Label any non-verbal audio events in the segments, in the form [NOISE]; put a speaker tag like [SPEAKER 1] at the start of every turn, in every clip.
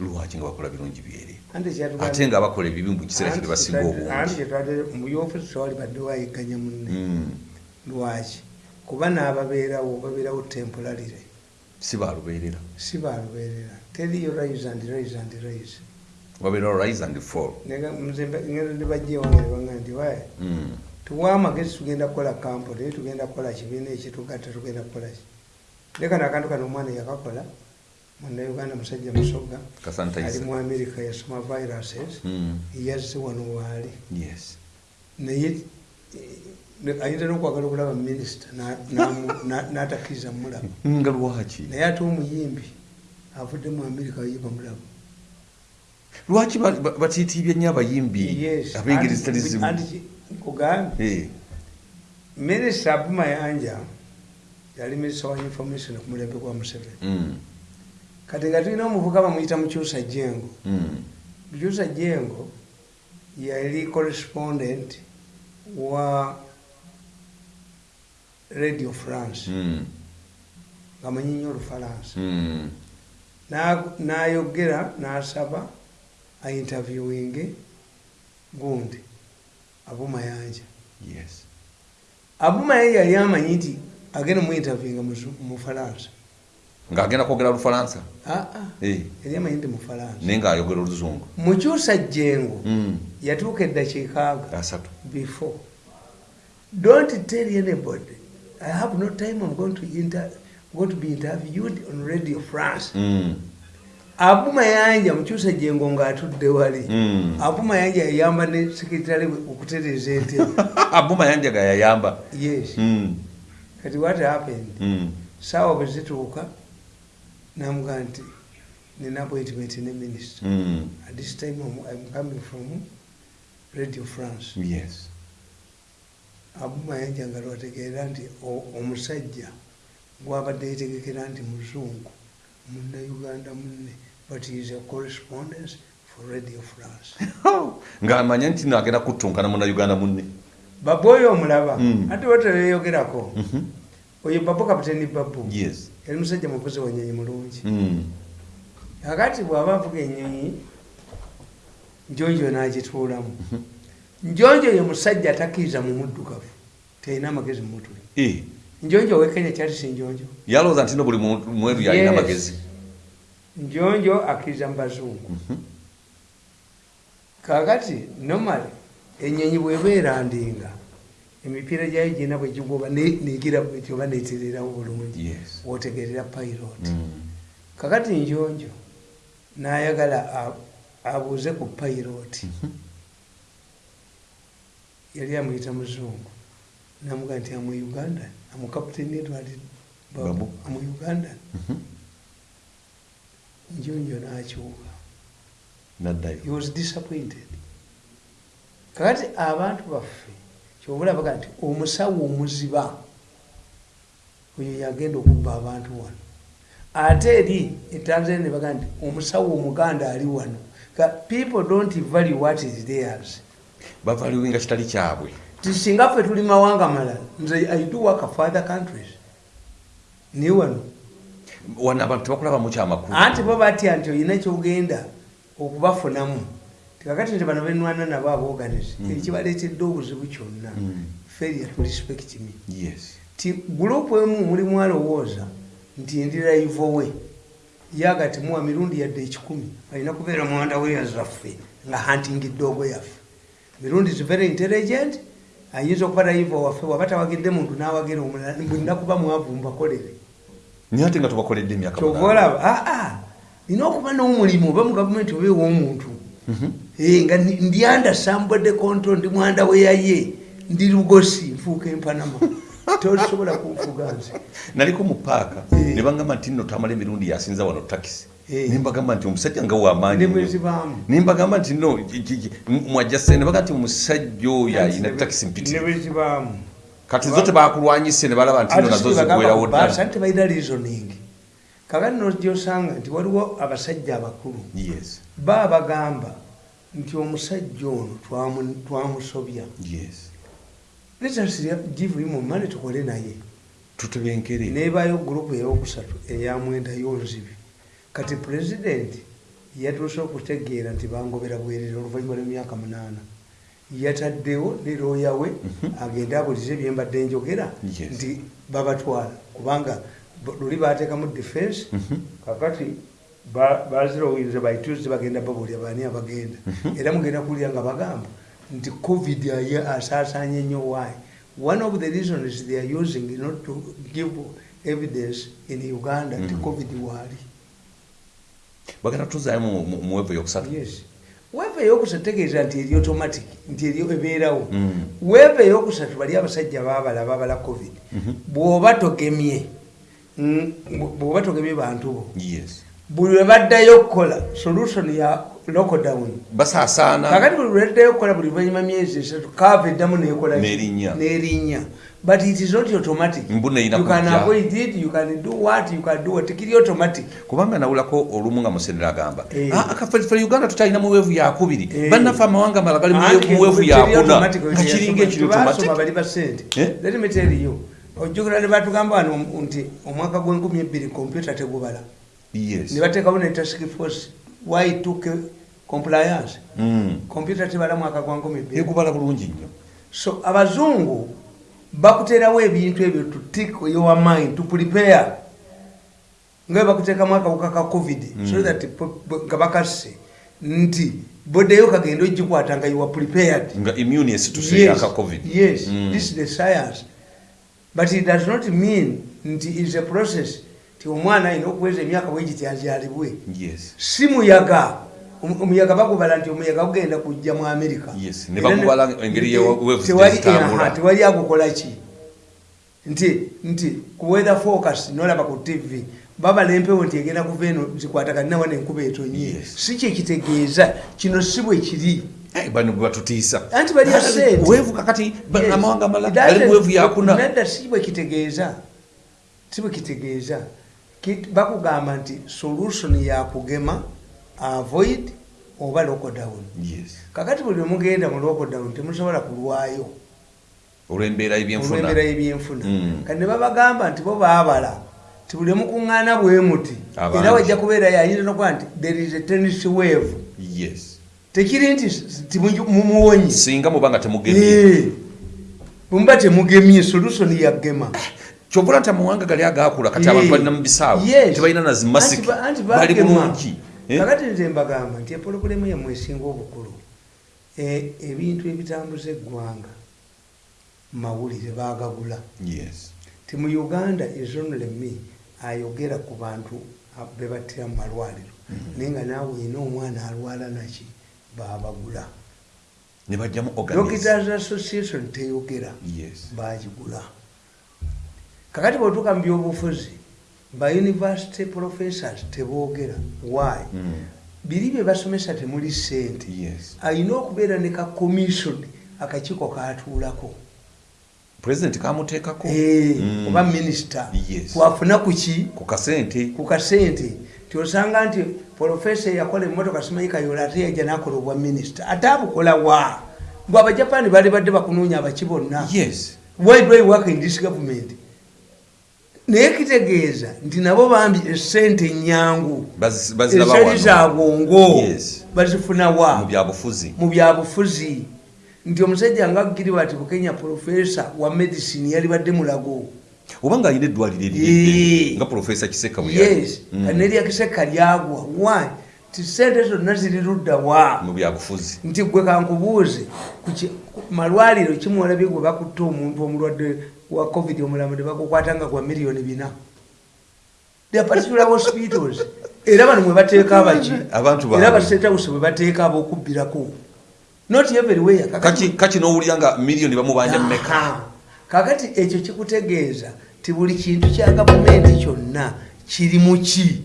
[SPEAKER 1] lwaki nga bakola birungi
[SPEAKER 2] kyatugambye-
[SPEAKER 1] ate nga bakola ebibi mu kiseera kye
[SPEAKER 2] Anti
[SPEAKER 1] tebasinga
[SPEAKER 2] kyetwadde- anti
[SPEAKER 1] obungi.
[SPEAKER 2] Kyetwadde mu byofisi tewali badde wayigganya munne.
[SPEAKER 1] Mm.
[SPEAKER 2] lwaki? Kuba n'ababeerawo babeerawo temporarire
[SPEAKER 1] si balubeerera
[SPEAKER 2] si balubeerera teriyo rise and rise and rise.
[SPEAKER 1] Babeerawo rise and fall.
[SPEAKER 2] Ngenda nebajja ewange nebanga nti waye
[SPEAKER 1] Mm.
[SPEAKER 2] tuwa amagezi tugenda kukola kampuni tugenda kukola kibiina ekitugatta tugenda kukola ki? Lekano akantu kano omwana yakakola munnauganda musajja musogga ali mu america yasoma viruses yazze wano waali naye eh, ayinza nokwagala okulaba minisita n'atakkiriza mulaba [LAUGHS]
[SPEAKER 1] nga lwaki?
[SPEAKER 2] Naye ate omuyimbi avudde mu america yiba mulaba
[SPEAKER 1] lwaki ba- ba- batiitiibye nnyo abayimbi ab'engeri zitali zimu
[SPEAKER 2] nkugambye
[SPEAKER 1] Eh,
[SPEAKER 2] minisita abumayanja yali minisita wa information ku mulembe gwa museveni.
[SPEAKER 1] Mm,
[SPEAKER 2] kati nga tulina omuvuka bamuyita mukyusa jengo mukyusa jengo yali correspondent wa radio france.
[SPEAKER 1] Mm,
[SPEAKER 2] ngamanyi nnyo olufalansa.
[SPEAKER 1] Mm.
[SPEAKER 2] Na- n'ayogera n'asaba ainterviewinge gundi abumayanja abumayanja yali amanyi nti agenda muinterviewinga mu falansa
[SPEAKER 1] ng'agenda kwogera lufalansa.
[SPEAKER 2] Aa
[SPEAKER 1] Eh,
[SPEAKER 2] yali amanyi nti mu falansa
[SPEAKER 1] naye ng'ayogera oluzungu.
[SPEAKER 2] Mukyusa jengo
[SPEAKER 1] Mm,
[SPEAKER 2] yatuuka eddakiika aga
[SPEAKER 1] asatu
[SPEAKER 2] before. Don't tell anybody. I have no time i'm going to, inter, going to be interviewed on radio france.
[SPEAKER 1] Mm,
[SPEAKER 2] abumayanja mukyusa jengo ng'atudde wali.
[SPEAKER 1] Mm.
[SPEAKER 2] abumayanja yayamba ne sekretary we okutereeza entebe [LAUGHS]
[SPEAKER 1] abuma yanja ga yayamba
[SPEAKER 2] yes.
[SPEAKER 1] Mm,
[SPEAKER 2] kati what happened?
[SPEAKER 1] Mm.
[SPEAKER 2] saawa bwe zituuka namugaa nti nina appointment ne minister.
[SPEAKER 1] Mm,
[SPEAKER 2] at this time I'm, i'm coming from radio france.
[SPEAKER 1] Yes.
[SPEAKER 2] Abumayanja nga lwategeera nti omusajja gwabadde yetegekera nti muzungu munnauganda munne but is a correspondence for radio france. [LAUGHS]
[SPEAKER 1] Ng'amanya nti nagenda kuttunkana munnauganda munne.
[SPEAKER 2] Babu oyo omulaba ate wateyeyogerako
[SPEAKER 1] Mhm.
[SPEAKER 2] oyo babu kapiteni babu.
[SPEAKER 1] Yes
[SPEAKER 2] yali musajja muvuzi wa nyonyi mulungi.
[SPEAKER 1] Mm,
[SPEAKER 2] akati bw'aba avuga enyonyi njonjo n'agituulamu. Njonjo ye musajja atakkiriza mu muddugavu terina amagezi mu mutwe.
[SPEAKER 1] Eh,
[SPEAKER 2] njonjo owekenya kyali si njonjo.
[SPEAKER 1] Yalowooza nti no buli mweru yalina amagezi.
[SPEAKER 2] Njonjo akkiriza mu bazungu.
[SPEAKER 1] Mhm.
[SPEAKER 2] kakati normal enyonyi bweba erandinga emipiira gyayo gina bwe gigoba ne- negira bwetyo oba netererawo bulungi wotegerera pilot.
[SPEAKER 1] Mm,
[SPEAKER 2] kakati njonjo nayagala abuuze ku pilot.
[SPEAKER 1] Mhm.
[SPEAKER 2] yali amuyita muzungu. Namuga nti amu uganda amukaputeni
[SPEAKER 1] Babu.
[SPEAKER 2] amu uganda.
[SPEAKER 1] Mhm.
[SPEAKER 2] njonjo nakyuka he was disappointed. Kakati abantu baffe kyobulabaga nti omusawo omuziba oyo yagenda okubba abantu wano. Ate eri etanzania nebaga nti omusawo omuganda ali wano. People don't value what is theirs.
[SPEAKER 1] Bavaliwinga kitali kyabwe.
[SPEAKER 2] Ti singa ffe tuli mawanga malala nze i do work for other countries. Ni wano.
[SPEAKER 1] Wano abantu tebakulabamu kyamakulu
[SPEAKER 2] anti bo batya nti olina kyogenda okubafunamu tikakati nti bano benwana nabo aboganize ekibaleetedde obuzibu kyonna.
[SPEAKER 1] Mm,
[SPEAKER 2] failure to respect me.
[SPEAKER 1] Yes.
[SPEAKER 2] Ti gurupu emu mulimu alowooza nti ndiraivo we? Yaga timuwa mirundi yadde ekikumi alina kubeera muwanda weya zaffe nga hunting doogo yaffe mirundi is very intelligent ayinza okuba raivo waffe waba tawagidde muntu nawagira omulala bwina kuba mwavu mbakolere
[SPEAKER 1] naye ate nga tubakoledde emyaka
[SPEAKER 2] kyova olaba aa nina okuba n'omulimu oba mu gavumenti oba ew'omuntu?
[SPEAKER 1] Mhm.
[SPEAKER 2] Nga ndi- ndi anda sambode konto ndi mwanda weyaye ndi lugosi nfuuka empanama [LAUGHS] tosobola kunfuga nze.
[SPEAKER 1] Naliko mu paaka
[SPEAKER 2] Eh.
[SPEAKER 1] ne bagamba nti nno tamala emirundi yasinza wano takisi.
[SPEAKER 2] Eh.
[SPEAKER 1] nembagamba nti omusajja nga wamaanyi nembagamba nti no ki- ki- ki- m- mwajjase nebaga nti omusajja oyo ayina takisi mpitirivu. kati zo tebakulwanyise ne balaba nti no nazo zigwerawo ddala
[SPEAKER 2] tebalina reasoning. Kakati nogyosanga nti waliwo abasajja abakulu.
[SPEAKER 1] Yes.
[SPEAKER 2] Ba abagamba nti omusajja ono twamu- twamusobya.
[SPEAKER 1] Yes.
[SPEAKER 2] Let us give him money tukole naye.
[SPEAKER 1] Tutebenkere
[SPEAKER 2] neebaayo gurupu eyokusatu eyamwenda yonzibi. Kati pulezidenti yatuuse okutegeera nti bangobera bwerere oluvannyuma lw'emyaka munaana. Yataddewo ne looya we agende abulize byembadde njogera nti babatwala. Kubanga luli bateekamu defense. Kakati ba- bazirowinze by tuesday bagenda babuulira baani abagenda. Era mugenda kuwulira nga bagamba nti covid asaasaanye nnyo why? One of the reasons they are using not to give evidence in uganda nti covid waali.
[SPEAKER 1] Bagenda tuzaayo mu- mu- mu weevu yokusatu
[SPEAKER 2] yes. Weeva eyokusatu tegeeza nti eri automatic nti eri ebeerawo.
[SPEAKER 1] Mm.
[SPEAKER 2] weeva eyokusatu bali abasajja baabala babala covid. Bw'oba togemye mm, bw'oba togemye bantu bo.
[SPEAKER 1] Yes
[SPEAKER 2] buli lwe baddayo okukola solution ya lockdown
[SPEAKER 1] basaasaana
[SPEAKER 2] kakati buli lwe baddayo okukola buli luvannyuma myezi esatu kaava eddamu nekola
[SPEAKER 1] N'erinnya.
[SPEAKER 2] n'erinnya. But it is not automatic. You can avoid it you can do what you can do what tekiri automatic.
[SPEAKER 1] Kubanga nawulako olumu nga musendera agamba
[SPEAKER 2] Eh.
[SPEAKER 1] "Ah, akaffe uganda tutalina muweevu yakubiri.
[SPEAKER 2] Eh.
[SPEAKER 1] bannaffe amawanga mala gali muweevu yakuna.
[SPEAKER 2] automatic,
[SPEAKER 1] nga kiringa ekiri
[SPEAKER 2] tebasoma
[SPEAKER 1] automatic.
[SPEAKER 2] bali ba sente.
[SPEAKER 1] Eh?
[SPEAKER 2] let me tell you ojjukira ne batugamba wano nti omwaka gw'enkumi ebbiri kompyuta tegubala
[SPEAKER 1] yes.
[SPEAKER 2] Ne task force why took compliance? Kompyuta tebala mwaka gwa nkumi ebbiri
[SPEAKER 1] ekubala bulungi nnyo.
[SPEAKER 2] So abazungu bakuterawo ebintu ebyo to tick your mind to prepare. Nga bakuteekamu akawuka ka covid so that po- po- nga bakasse nti boddeyo kagenda ogikwata nga you are prepared.
[SPEAKER 1] Nga immune esituse
[SPEAKER 2] yes,
[SPEAKER 1] yaka covid.
[SPEAKER 2] Yes.
[SPEAKER 1] Mm.
[SPEAKER 2] this is the science. But it does not mean nti is a process ti omwana alina okuweza emyaka bwegiti azyalibwe si muyaga. Omu- omuyaga bagubala nti omuyaga gugenda kujja mu amerika Tewali-
[SPEAKER 1] zitambula.
[SPEAKER 2] aha, tewali agukola ki? Nti nti ku weather focus nolaba ku tv babala empewo nti egenda kuva eno zikwataganinawa nenkuba etonye.
[SPEAKER 1] Yes.
[SPEAKER 2] si kyekitegeeza kino si bwe kiri.
[SPEAKER 1] Eh, bano bwe batutiisa
[SPEAKER 2] Anti bali ya sente.
[SPEAKER 1] kakati amawanga gali
[SPEAKER 2] doesn't-
[SPEAKER 1] muweevu yakuna
[SPEAKER 2] nedda si bwe kitegeeza. Si bwe kitegeeza. Ki- bakugamba nti solution yakugema avoid oba lockdown
[SPEAKER 1] yes.
[SPEAKER 2] Kakati buli lwemugenda mu lockdown temusobola kulwayo.
[SPEAKER 1] Olw'embeera y'ebyenfuna. Mm.
[SPEAKER 2] kati ne babagamba nti bo baabala ti buli mukuŋŋaana bwe muti era wajja kubeera yayinza nokuba nti there is a tennis wave.
[SPEAKER 1] Yes.
[SPEAKER 2] Tekiri nti mumuwonyi
[SPEAKER 1] singa muba nga temugemye
[SPEAKER 2] Eh. bwemuba temugemye solution yagema [LAUGHS]
[SPEAKER 1] kyovula nti amawanga gali agaakula kati abantu balina mu bisaawe.
[SPEAKER 2] Yes.
[SPEAKER 1] tebalina na zimasiki
[SPEAKER 2] Anti ba- anti
[SPEAKER 1] bali
[SPEAKER 2] bagema.
[SPEAKER 1] bulungi Eh?
[SPEAKER 2] kakati nze mbagamba nti epologulemu yammwe esinga obukulu E- ebintu ebitambuza eggwanga mawulire bagagula
[SPEAKER 1] yes.
[SPEAKER 2] Ti mu uganda ezonoleme ayogera ku bantu a- be battira mu malwaliro. Naye nga naawe olina omwana alwala naki babagula
[SPEAKER 1] ne bajjamu organize.
[SPEAKER 2] Doctors association teyogera.
[SPEAKER 1] Yes.
[SPEAKER 2] Bagigula kakati bwetuuka mu byobufuzi ba university professors teboogera why?
[SPEAKER 1] Mm.
[SPEAKER 2] biri bye basomesa temuli sente
[SPEAKER 1] yes.
[SPEAKER 2] Alina okubeera ne ka commission akakiiko katuulako.
[SPEAKER 1] President kamuteekako?
[SPEAKER 2] Eh,
[SPEAKER 1] Mm.
[SPEAKER 2] oba minisita
[SPEAKER 1] Yes.
[SPEAKER 2] kwafuna kuki
[SPEAKER 1] ku kasente.
[SPEAKER 2] Ku kasente. Tyosanga nti profesa eyakola emotoka simanyi kayola ate yajja nakola obwa minisita ate abukola wa? Mbw abajapani bali badde bakunoonya abaki bonna.
[SPEAKER 1] Yes.
[SPEAKER 2] Why do I work in this government naye kitegeeza nti nabo bambi esente nyangu
[SPEAKER 1] Bazi- baziraba
[SPEAKER 2] ezali za bwongo
[SPEAKER 1] Yes.
[SPEAKER 2] bazifuna wa?
[SPEAKER 1] Mu byabufuzi
[SPEAKER 2] nti omusajja nga gilibert bukenya profesa wa medicine yali badde mulago.
[SPEAKER 1] Oba nga alina eddwaliro
[SPEAKER 2] Eh.
[SPEAKER 1] erirye nga profesa kiseka
[SPEAKER 2] yes.
[SPEAKER 1] Mm.
[SPEAKER 2] neryakiseka lyagwa. Why? Ti sente zonna ziri ludda wa?
[SPEAKER 1] Mu byabufuzi
[SPEAKER 2] nti gwe kankubuuze malwaliro kimwolabye gwe bakutte omuntu omulwadde wa covid omulamu ne bagukwata nga gwa miliyoni bina. Are particular hospitals era bano mwe bateeka abaki era abasetawusi bwe bateeka ab'okubbirako. Not everywhere
[SPEAKER 1] kaki n'owulira nga miliyoni bamubanja mmeka?
[SPEAKER 2] Aha. kakati ekyo kikutegeeza ti buli kintu kya gavumenti kyonna kiri mu ki?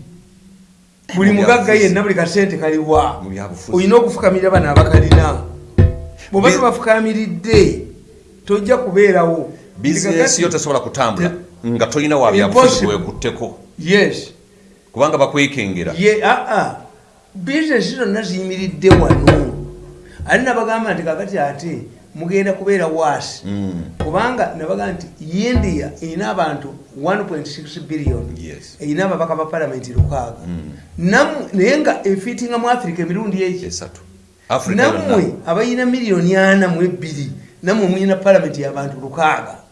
[SPEAKER 2] Buli
[SPEAKER 1] Mu
[SPEAKER 2] mugagga yenna buli kasente kaliwa olina okufukamirira bano abakalina? Bweba
[SPEAKER 1] Bi-
[SPEAKER 2] tobafukamiridde tojja kubeerawo
[SPEAKER 1] bizinesi yo tesobola kutambula. nga tolina wa byabufuzi bwekutteko
[SPEAKER 2] yes.
[SPEAKER 1] Kubanga bakwekengera
[SPEAKER 2] ye aa bizinesi zonna ziyimiridde wano. Ali nabagamba nti kakati ate mugenda kubeera waasi?
[SPEAKER 1] Mm.
[SPEAKER 2] kubanga nabaga nti india erina abantu 1.6 billion.
[SPEAKER 1] Yes.
[SPEAKER 2] erina ababaka ba palamenti lukaaga.
[SPEAKER 1] Mm.
[SPEAKER 2] Naye nga efiitinga mu africa emirundi eki nammwe abalina miliyoni ana mu ebbiri nammwe mulina palamenti y'abantu lukaaga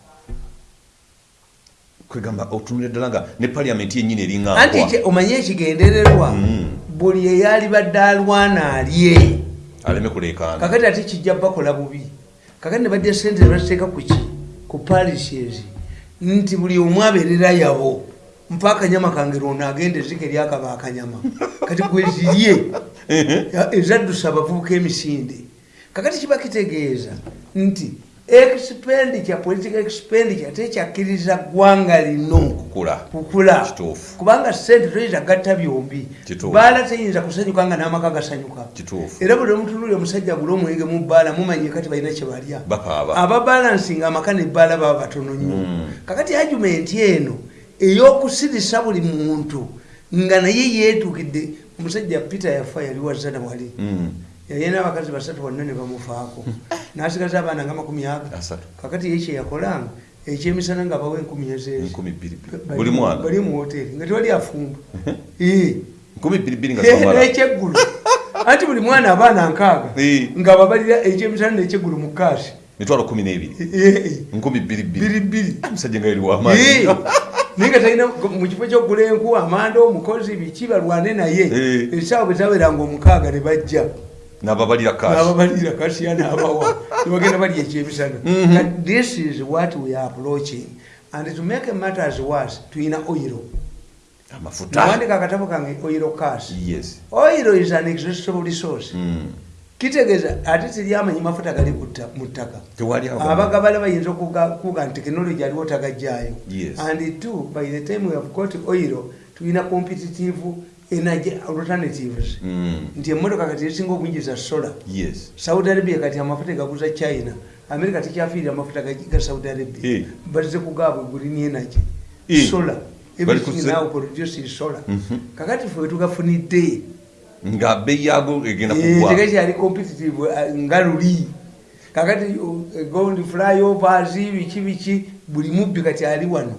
[SPEAKER 1] kwegamba otunulira ddala nga ne paliamenti yennyini
[SPEAKER 2] anti
[SPEAKER 1] eriŋŋankwa
[SPEAKER 2] kye- omanye ekigendererwa
[SPEAKER 1] Mm.
[SPEAKER 2] buli eyalibadde alwana alye.
[SPEAKER 1] Aleme kuleekaana.
[SPEAKER 2] Kakati ate kijja bakola bubi. Kakati ne bajja sente nebaziteeka ku ki? Ku parishes nti buli omu abeerera yabo mpa akanyama kange lwono agenda ezika eryakaba akanyama. Kati gwezirye [LAUGHS] ezaddusa abavubuka emisinde. Kakati kiba kitegeeza nti expenditure political expenditure tekyakkiriza ggwanga lino.
[SPEAKER 1] Kukula.
[SPEAKER 2] Kubanga sente toyinza gatta byombi. Baala teyinza kusanyuka nga n'amaka gasanyuka. Era buli omutunuli omusajja gula omwenge mu bbaala mumanye kati balina kyebalya
[SPEAKER 1] Bakaaba.
[SPEAKER 2] ababalansinga amaka nebbaala baba batono nnyo.
[SPEAKER 1] Mm.
[SPEAKER 2] kakati argumenti eno ey'okusirisa buli muntu nga naye yeetuukidde omusajja peter yafa yali wazana wali
[SPEAKER 1] Mm.
[SPEAKER 2] Yaye n'abakazi basatu bonna ne bamufaako. [LAUGHS] N'asigaza abaana nga makumi aga. Kakati ye kyeyakolanga ekyemisana nga bawa enkumi ezeezi
[SPEAKER 1] Enkumi bbiri bbiri.
[SPEAKER 2] Bali-
[SPEAKER 1] buli mwana.
[SPEAKER 2] bali mu hoteri nga tewali afumba. [LAUGHS] N'ekyeggulu [LAUGHS] anti buli mwana abaana nkaaga. Nga babalira ekyemisana n'ekyeggulu mu kaasi
[SPEAKER 1] mitwalo kumi n'ebiri. Nkumi bbiri bbiri.
[SPEAKER 2] Bbiri bbiri.
[SPEAKER 1] Omusajja nga
[SPEAKER 2] Eh.
[SPEAKER 1] wamaanyi
[SPEAKER 2] naye nga talina mu kifo kyokugula enku amanda omukozi biki balwane naye. Esaawa bwe zaweranga omukaaga ne bajja
[SPEAKER 1] n'ababalira
[SPEAKER 2] n'ababalira kasiya n'abawa [LAUGHS] nebagenda balya ekyemisana this is what we are approaching. And to make matters worse tuyina oiro
[SPEAKER 1] amafuta
[SPEAKER 2] nawandika akatabo kange oiro cas
[SPEAKER 1] yes.
[SPEAKER 2] Oiro is an exhaustible resource.
[SPEAKER 1] Mm.
[SPEAKER 2] kitegeeza ate teryamanyi mafuta gali mu ttaka abagabala bayinza okuga- kuga nti tekinologi aliwo tagajjaayo
[SPEAKER 1] Yes.
[SPEAKER 2] and two by the time we have got oil tulina competitive energy alternatives
[SPEAKER 1] Mm.
[SPEAKER 2] nti emmotoka kati ezisinga obungi za sola saudi arabia kati amafuta egaguza china america tekyafiirira amafuta ga- saudi arabia
[SPEAKER 1] Eh.
[SPEAKER 2] balize kugaabwe green energy
[SPEAKER 1] Eh.
[SPEAKER 2] sola everything now producing sola
[SPEAKER 1] Mhm.
[SPEAKER 2] kakati fe wetugafunidde
[SPEAKER 1] nga beeyi yago egenda
[SPEAKER 2] Eh, tegakyali competitive eh, nga luli kakati uh, gold flyovers biki biki buli mubbi kati ali wano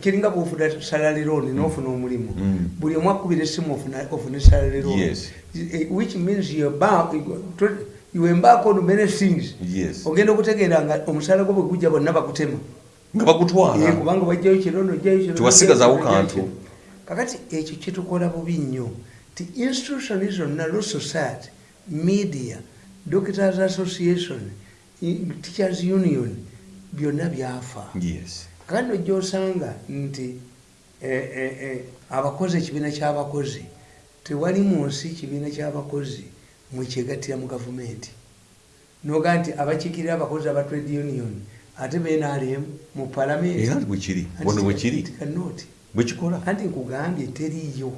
[SPEAKER 2] kiringa bwofuna salary loan nofuna omulimu
[SPEAKER 1] Mm.
[SPEAKER 2] buli omu akubira ofuna- ofune
[SPEAKER 1] Yes.
[SPEAKER 2] Eh, which means you embark on many things. Ogenda okutegeera nga omusaala gwo bwe gujja bonna bakutema.
[SPEAKER 1] Nga
[SPEAKER 2] Eh,
[SPEAKER 1] bagutwala
[SPEAKER 2] kubanga wajjayo kirono ojjayo kirono,
[SPEAKER 1] Tewasigazawo
[SPEAKER 2] ojjayo kirono,
[SPEAKER 1] kantu.
[SPEAKER 2] kakati ekyo kitukola bubi nnyo ti institution zonna law society media doctors association teachers union byonna byafa.
[SPEAKER 1] Yes
[SPEAKER 2] kakati nojja osanga nti eh, eh, eh, abakozi ekibiina ky'abakozi tewali mu nsi kibiina ky'abakozi mwekyegattira mu gavumenti. Noga nti abakiikirira abakozi aba trade union ate benalem mu palamenti
[SPEAKER 1] era bwekiri bono bwekiri
[SPEAKER 2] kanoti
[SPEAKER 1] bwekikola
[SPEAKER 2] anti nkugambye teriiyo.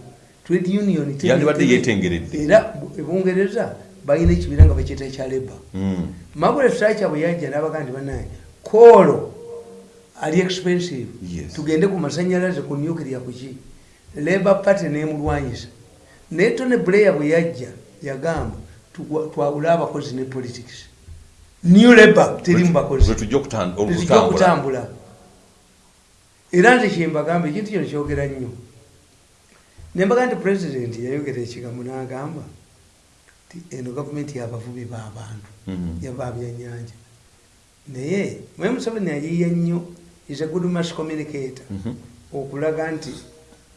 [SPEAKER 2] Trade union
[SPEAKER 1] Yandibadde yeetengeredde.
[SPEAKER 2] era bu- ebungereza balina ekibiina nga bakyeta ekya leba
[SPEAKER 1] Mm.
[SPEAKER 2] margaret thatcher bwe yajja nabaga nti banaye koolo ali expensive. Tugende ku masanyalaze ku nuclear kuki? Labour party nemulwanyisa. Naye tone blair bwe yajja yagamba twawule abakozi ne politics. New labour teri mu bakozi
[SPEAKER 1] tujja okutambula.
[SPEAKER 2] Era nze kyembagamba ekintu kino kyogera nnyo. Nembaga nti pulezidenti yayogera ekigambo n'agamba ti eno gavumenti yabavubi b'abantu
[SPEAKER 1] Mhm.
[SPEAKER 2] yababyannyanja naye mwe museveni ayiiya nnyo is a good mass communicator
[SPEAKER 1] Mhm.
[SPEAKER 2] okulaga nti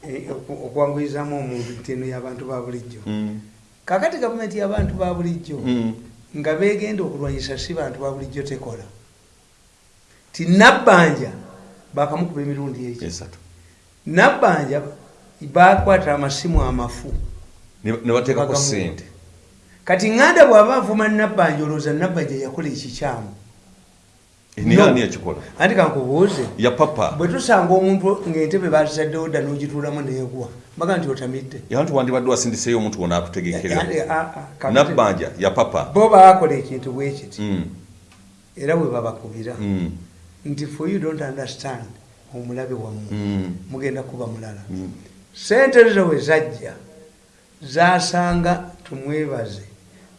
[SPEAKER 2] eh, okwanguyizamu omuntu nti eno y'abantu ba bulijjo
[SPEAKER 1] Mm.
[SPEAKER 2] kakati gavumenti y'abantu ba bulijjo
[SPEAKER 1] Mm.
[SPEAKER 2] nga begenda okulwanyisa si bantu ba bulijjo tekola ti nabbanja bakamukuba emirundi
[SPEAKER 1] esatu
[SPEAKER 2] nabbanja bakwata amasimu amafu
[SPEAKER 1] Ne- ne bateekako
[SPEAKER 2] Bagamu.
[SPEAKER 1] sente
[SPEAKER 2] kati ŋŋanda bw'aba avuma nabbanja olowooza nabbanja yakola ekikyamu
[SPEAKER 1] naye
[SPEAKER 2] No.
[SPEAKER 1] ani yakikola
[SPEAKER 2] anti kankubuuze.
[SPEAKER 1] Ya papa.
[SPEAKER 2] Bwe tusanga omuntu ng'entebe bazaddewo dda n'ogituulamu neegwa baga nti otamidde
[SPEAKER 1] yantu wandibadde wasindiseyo omuntu wona akutegekera
[SPEAKER 2] Eh, ah, ah, kakati-
[SPEAKER 1] nabbanja ya papa.
[SPEAKER 2] Bo baakola ekintu bwe kiti.
[SPEAKER 1] Mm.
[SPEAKER 2] era bwe babakubira.
[SPEAKER 1] Mm.
[SPEAKER 2] nti for you don't understand omulabe wammwe
[SPEAKER 1] Mm.
[SPEAKER 2] mugenda kuba mulala.
[SPEAKER 1] Mm.
[SPEAKER 2] sente zo we zajja zasanga tumwebaze.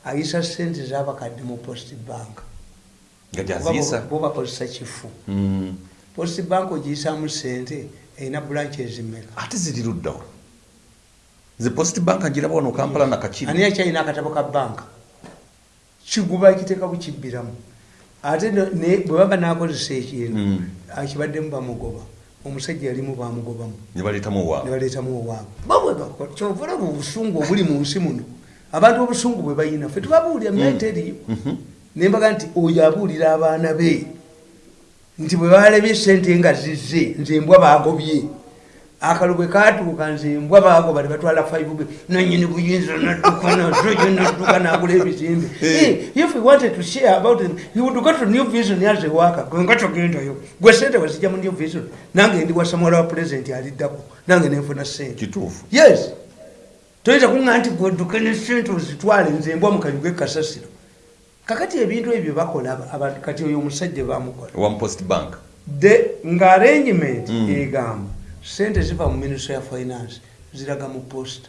[SPEAKER 2] Ayisa sente zabakadde mu post bank
[SPEAKER 1] nga gyaziisa
[SPEAKER 2] bo bakozesa kifu.
[SPEAKER 1] Mm.
[SPEAKER 2] post bank ogiyisaamu sente erina branch ezimeka
[SPEAKER 1] ate ziri luddawa ze post bank ngiraba wano kampala nakakiri
[SPEAKER 2] ani akyalina akatabo ka banka? Kiguba kiteeka bukibbiramu ate bwe baba nakozesa ekintu
[SPEAKER 1] Mm.
[SPEAKER 2] akibaddemu bamugoba. Omusajja yalimu bamugobamu. Nebaleetamu owaabwe olaba obusungu obuli mu nsi muno. Abantu obusungu bwe bayina fe tubabuulira myete eriyo nembaga nti oyo abuulira abaana be nti bwe balebye sente nga zizze nze embwa bagobye akalo bwe katuuka nze embwa bagoba ne batwala five be nanyini buyinza nadduka nazo yo nadduka nagula ebizimbe. Eh, if we wanted to share about it you would go to new vision as a worker. Gwenga togendayo. Gwe sente wezijja mu new vision nange ndi wasamuwala wa president aliddako nange nenfuna sente
[SPEAKER 1] kituufu.
[SPEAKER 2] Yes. Toyinza kuŋa nti gweduke ne sente ozitwale nze embwa mukayuga ekasasiro kakati ebintu ebyo bakola aba- abantu kati oyo omusajja bamukola nga arrangement
[SPEAKER 1] Mm.
[SPEAKER 2] egamba sente ziva mu ministry ya finance ziraga mu post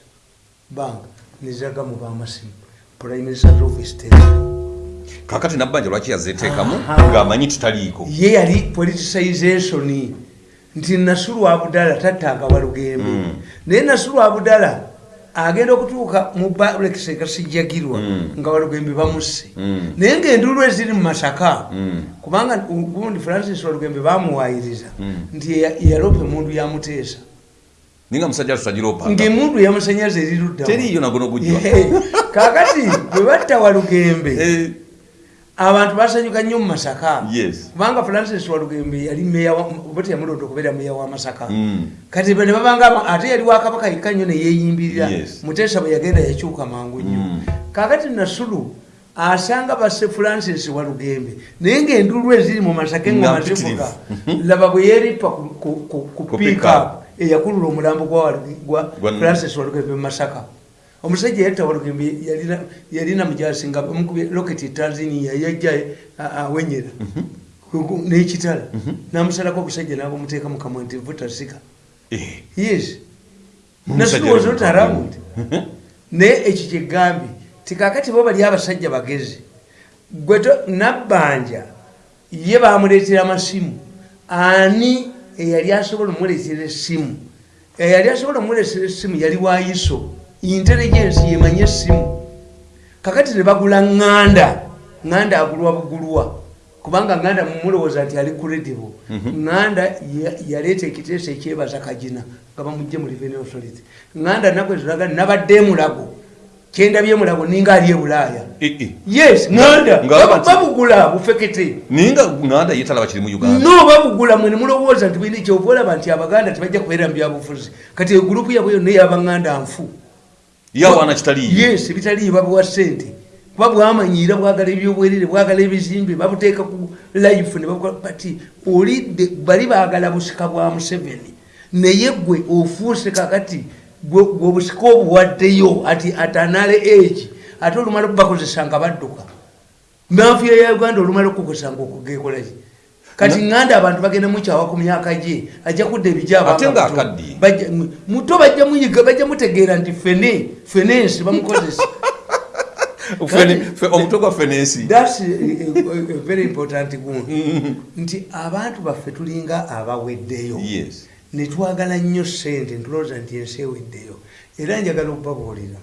[SPEAKER 2] bank neziraga mu bamasimu. Prime minister office
[SPEAKER 1] kakati nabbanja lwaki yazeteekamu? Ng'amanyi tutaliiko.
[SPEAKER 2] Ye yali politicization nti nasulu abudala tattanga walugembe.
[SPEAKER 1] Mm.
[SPEAKER 2] naye nasulu abudala agenda okutuuka mu balekise gasijjagirwa
[SPEAKER 1] Mm.
[SPEAKER 2] nga walugembe bamusse
[SPEAKER 1] Mm.
[SPEAKER 2] naye ngaenduulu eziri mu masaka
[SPEAKER 1] Mm.
[SPEAKER 2] kubanga gundi francis walugembe bamuwayiriza nti ya- yalopa emundu yamuteesa
[SPEAKER 1] ninga musajja tutagiraopanga
[SPEAKER 2] ngaemundu yamusanyaza erirudda
[SPEAKER 1] teriiyo nagono gujja
[SPEAKER 2] kakati bwe batta walugembe [LAUGHS]
[SPEAKER 1] Eh,
[SPEAKER 2] abantu basanyuka nnyo mu masaka. Kubanga francis walugembe yali oba teyamulonda okubeera meya wa masaka.
[SPEAKER 1] Mm.
[SPEAKER 2] kati ne babanga aba- ate yali wakabaka yekka nnyo neyeyimbirira
[SPEAKER 1] Yes.
[SPEAKER 2] muteesa bwe yagenda yakyuka mangu nnyo.
[SPEAKER 1] Mm.
[SPEAKER 2] kakati nasulu asanga basse francis walugembe naye ngaenduulu eziri mu masaka engoma zivuga laba bwe yeeripa ku-
[SPEAKER 1] pick-up.
[SPEAKER 2] eyakulula omulambo Gwa- francis walugembe mu masaka omusajja yatta walugembe yalina- yalina mujasi nga bamukubye loketi tanzania yajja awenyera Ku- n'ekitala. Namusalako omusajja nabamuteeka mukamwa nti vutasika
[SPEAKER 1] Eh,
[SPEAKER 2] yes.
[SPEAKER 1] Omusajja
[SPEAKER 2] nasi was
[SPEAKER 1] ali
[SPEAKER 2] not
[SPEAKER 1] mu
[SPEAKER 2] around naye ekyo kyegambye tikakati bo bali abasajja bagezi gwe to- nabbanja ye bamuleetera amasimu. Ani eyali asobola omuleetera essimu? Eyali asobola omuleetera essimu yali wayiso intelligence yemanye essimu kakati ne bagula ŋŋanda ŋŋanda agulwa bugulwa. Kubanga ŋŋanda mumulowooza nti ali credible. Ŋŋanda ya- yaleeta ekiteeso ekyebaza kagina nga bamugje mu revenue authority. Ŋŋanda naku eziraga nabadde emulago kyendabye emulago ninga ali ebulaaya yes
[SPEAKER 1] bati-
[SPEAKER 2] babugula bufekete
[SPEAKER 1] naye nga ŋŋanda ye talaba kiri mu uganda.
[SPEAKER 2] No babugula mwe nemulowooza nti kyova olaba nti abaganda tebajja kubeera mu byabufuzi kati egurupu yabwe yonna eyabaŋŋanda nfu
[SPEAKER 1] yawaana kitaliiyo.
[SPEAKER 2] Yes bitaliyo babuwa sente. Kuba bwamanyiira bwagala ebyobwerere bwagala ebizimbe babuteeka ku life nebabukola bati olidde bali baagala busika bwa museveni. Naye gwe ofuuse kakati gwe obusika obuwaddeyo ati atanale egi ate olumala okubakozesa nga badduka. Mafiya ya uganda olumala okukozesa nga okugekolaki kati ŋŋanda abantu bagenda mukyawa ku myaka gye ajja kudda ebijaba
[SPEAKER 1] Ate nga akaddiye.
[SPEAKER 2] muto bajja muyiga bajja mutegeera nti fene fenensi bamukozesa. [LAUGHS]
[SPEAKER 1] Omutwe gwa fenensi.
[SPEAKER 2] Thats a, a, a very important nti abantu baffe tulinga abaweddeyo. Netwagala nnyo sente ntulowooza nti ensi eweddeyo. Era njagala okubabuulira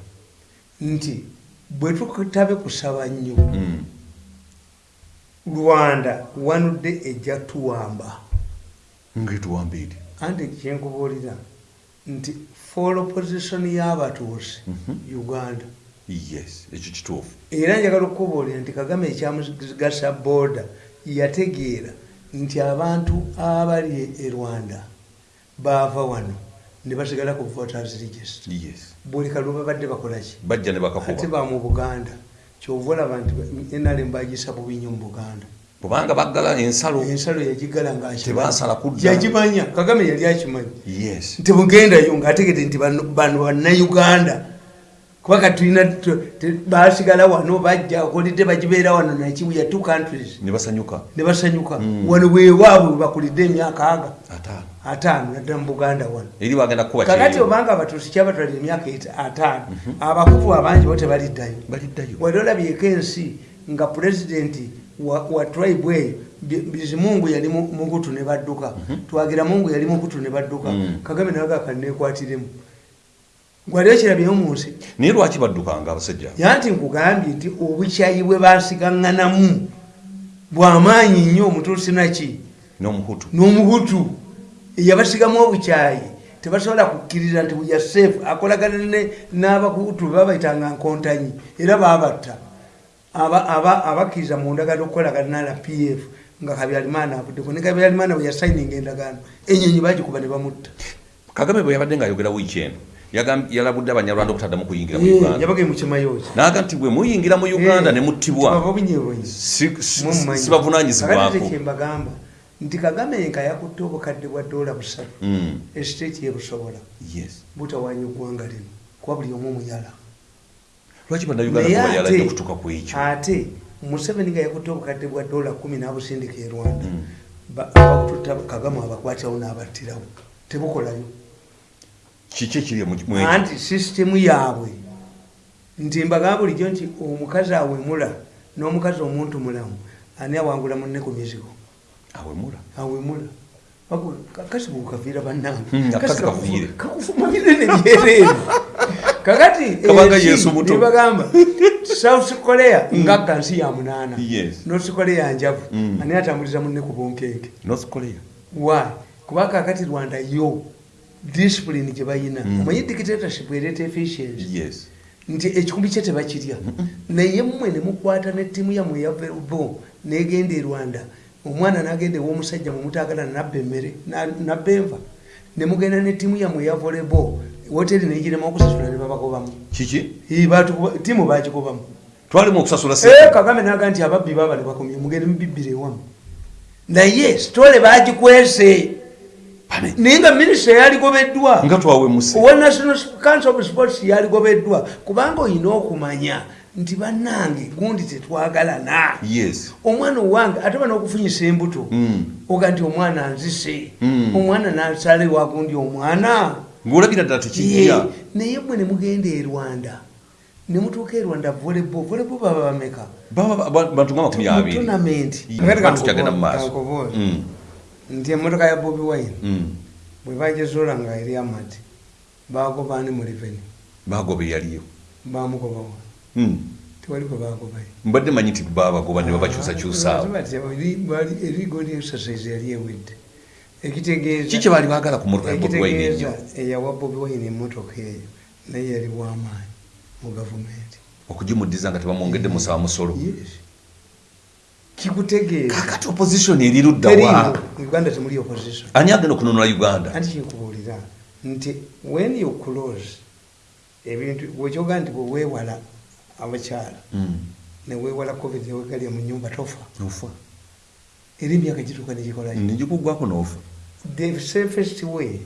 [SPEAKER 2] nti bwe tutabe kusaba nnyo
[SPEAKER 1] Mm.
[SPEAKER 2] Rwanda wanudde ejja tuwamba.
[SPEAKER 1] Ngaetuwambiiri
[SPEAKER 2] anti kyenkubuulira nti for opposition y'abatuusi uganda.
[SPEAKER 1] Yes ekyo kituufu.
[SPEAKER 2] Era njagala okukubuulira nti kagame ekyamugasa booda yategeera nti abantu abali e rwanda baava wano ne basigala ku voters register.
[SPEAKER 1] Yes.
[SPEAKER 2] Buli kalwe babadde bakolaki
[SPEAKER 1] bajja ne
[SPEAKER 2] ate ba mu buganda kyova olaba nti nrm bagisa bubi nnyo mu buganda
[SPEAKER 1] kubanga baggala ensalo
[SPEAKER 2] ensalo yagigala ngaakimanyi.
[SPEAKER 1] Tebansala kudda.
[SPEAKER 2] yagimanya kagame yali akimanyi
[SPEAKER 1] yes
[SPEAKER 2] nti bugendayo ngaategedde nti bano bannayuganda kuba katulina basigala wano bajja okolidde bagibeera wano nakibuya two countries.
[SPEAKER 1] Ne basanyuka.
[SPEAKER 2] Ne basanyuka.
[SPEAKER 1] Mm.
[SPEAKER 2] wano weewaabwe webakulidde emyaka aga.
[SPEAKER 1] Ataano.
[SPEAKER 2] Naddala mu buganda wano. Kakati obanga abatuusi kyabatwalira emyaka ataano abakufu abangi bo tebaliddayo.
[SPEAKER 1] Baliddayo.
[SPEAKER 2] Wali olabyeko ensi nga pulezidenti wa, tribe eyo Bi- bizimungu yali mu- mukutu ne badduka. Twagira mungu yali mukutu ne badduka.
[SPEAKER 1] Mm.
[SPEAKER 2] kagame naga kanekwatiremu gwali okirabyeyo mu nsi.
[SPEAKER 1] Naye lwaki baddukanga abasajja?
[SPEAKER 2] Yanti nkugambye nti obukyayi bwe basigaŋŋanamu bwamaanyi nnyo omutuusi naki
[SPEAKER 1] n'omuhutu.
[SPEAKER 2] N'omuhutu. Eyabasigamu obukyayi tebasobola kukkiriza nti buya seefu akolagana n'abahutu babaitanga nkontanyi era babatta Aba- aba- abakkiriza mu ndagaano okukolagana na rpf nga kabyalimaana avuddeko ne kabyalimaana bwe yasayininga endagaano. Enyonyi bagikuba ne bamutta.
[SPEAKER 1] Kagame bwe yabadde ng'ayogera wiiki eno yalabudde abanyarwanda okutaddamu kuyingira mu
[SPEAKER 2] Eh,
[SPEAKER 1] uganda.
[SPEAKER 2] yabagaye mu kimayoozi
[SPEAKER 1] naga nti bwe muyingira mu uganda ne muttibwa
[SPEAKER 2] obunyebonyi
[SPEAKER 1] si- si- si bavunanyizibwako
[SPEAKER 2] kyembagamba nti kagame nga yakutte obukadde bwa dola busatu.
[SPEAKER 1] Mm,
[SPEAKER 2] esiteeti yebusobola
[SPEAKER 1] yes.
[SPEAKER 2] butawanya eggwanga lino kuba buli omu omuyala.
[SPEAKER 1] Lwaki bannayuganda
[SPEAKER 2] Naye
[SPEAKER 1] bayaladde
[SPEAKER 2] ate-
[SPEAKER 1] okutuuka ku ekyo?
[SPEAKER 2] ate museveni nga yakutte obukadde bwa dola kumi n'abusindika e rwanda
[SPEAKER 1] Mm.
[SPEAKER 2] Ba- abakututa kagame abakwatirawo n'abattirawo. Tebukolayo
[SPEAKER 1] kiki ekiri mu- mu-
[SPEAKER 2] anti sisitemu yaabwe? Nti mbagaa bulijjo nti omukazi awemula n'omukazi omuntu mulamu ani awangula munne ku mizigo?
[SPEAKER 1] Awemula.
[SPEAKER 2] Awemula. Kasi bukaviira bannange.
[SPEAKER 1] Mm,
[SPEAKER 2] Kasi
[SPEAKER 1] akasi
[SPEAKER 2] kakufu-
[SPEAKER 1] kaviire.
[SPEAKER 2] kakufumabire nebyereere kakati
[SPEAKER 1] muto.
[SPEAKER 2] nebagamba south korea ngagga nsi ya munaana. North korea njavu.
[SPEAKER 1] Mm.
[SPEAKER 2] ani atambuliza munne ku bunkenke
[SPEAKER 1] north korea.
[SPEAKER 2] Why? Kuba kakati rwanda yo discipline gye bayina.
[SPEAKER 1] Mm.
[SPEAKER 2] omanyi dictatorship ereeta efficiency
[SPEAKER 1] yes.
[SPEAKER 2] Nti ekikumbi kye tebakirya. Naye mmwe ne mukwata ne ttiimu yammwe eya verubo negenda e rwanda. Omwana nagenda ew'omusajja mumutaagala nabba emmere na- nabba enva. Ne mugenda ne ttiimu yammwe eya volebo woteri negirema okusasula ne babagobamu.
[SPEAKER 1] Kiki?
[SPEAKER 2] Ttiimu bagigobamu
[SPEAKER 1] twalimu okusasula
[SPEAKER 2] Eh, kagame naga nti ababbi baba ne bakomye mugende mubibbire ewamu. Naye sitole bagikwese naye nga minisita yaligobeddwa
[SPEAKER 1] nga twawemuse
[SPEAKER 2] owa national council of sports yaligobeddwa kubanga olina okumanya nti bannange gundi tetwagalana
[SPEAKER 1] yes
[SPEAKER 2] omwana owange ate ba n'okufunyisa embuto
[SPEAKER 1] Mm.
[SPEAKER 2] oga nti omwana nzise
[SPEAKER 1] Mm.
[SPEAKER 2] omwana nasalewa gundi omwana
[SPEAKER 1] ng'olagira ddala tekijja
[SPEAKER 2] naye mwe ne mugenda e rwanda ne mutuuka e rwanda volebo volebo baba bameka
[SPEAKER 1] bantu nga makumi abiri
[SPEAKER 2] tonamenti
[SPEAKER 1] Bantu
[SPEAKER 2] nti emotoka ya bobi wine
[SPEAKER 1] mm.
[SPEAKER 2] bwe bagezoola nga eri amati bagobaani mu reveni
[SPEAKER 1] bagoba eyaliyo.
[SPEAKER 2] Bamugobawa
[SPEAKER 1] Mm.
[SPEAKER 2] tewali gwe bagobayo
[SPEAKER 1] mbadde manyi nti babagoba ne babakyusakyusaawo
[SPEAKER 2] erigoli exercise yali ewedde. Ekitegeeza
[SPEAKER 1] ki kye baali baagala ku motoka ennyo?
[SPEAKER 2] eyawa bobi wine emotoka eyo naye yali bwamaanyi mu gavumenti.
[SPEAKER 1] Okugimuddiza nga tebamwongedde musaba musolo
[SPEAKER 2] Yes. Kikutegeeza
[SPEAKER 1] kakati opposition eri ludda wa?
[SPEAKER 2] uganda temuli opposition.
[SPEAKER 1] Ani agenda okununula uganda?
[SPEAKER 2] Anti kinkubuulira nti when you close ebintu bwekyogaa nti bweweewala abakyala
[SPEAKER 1] Mm.
[SPEAKER 2] neweewala covid newegalya mu nyumba tofa.
[SPEAKER 1] Ofa
[SPEAKER 2] era emyaka gituuka negikola
[SPEAKER 1] negikuggwako noofa
[SPEAKER 2] the safest way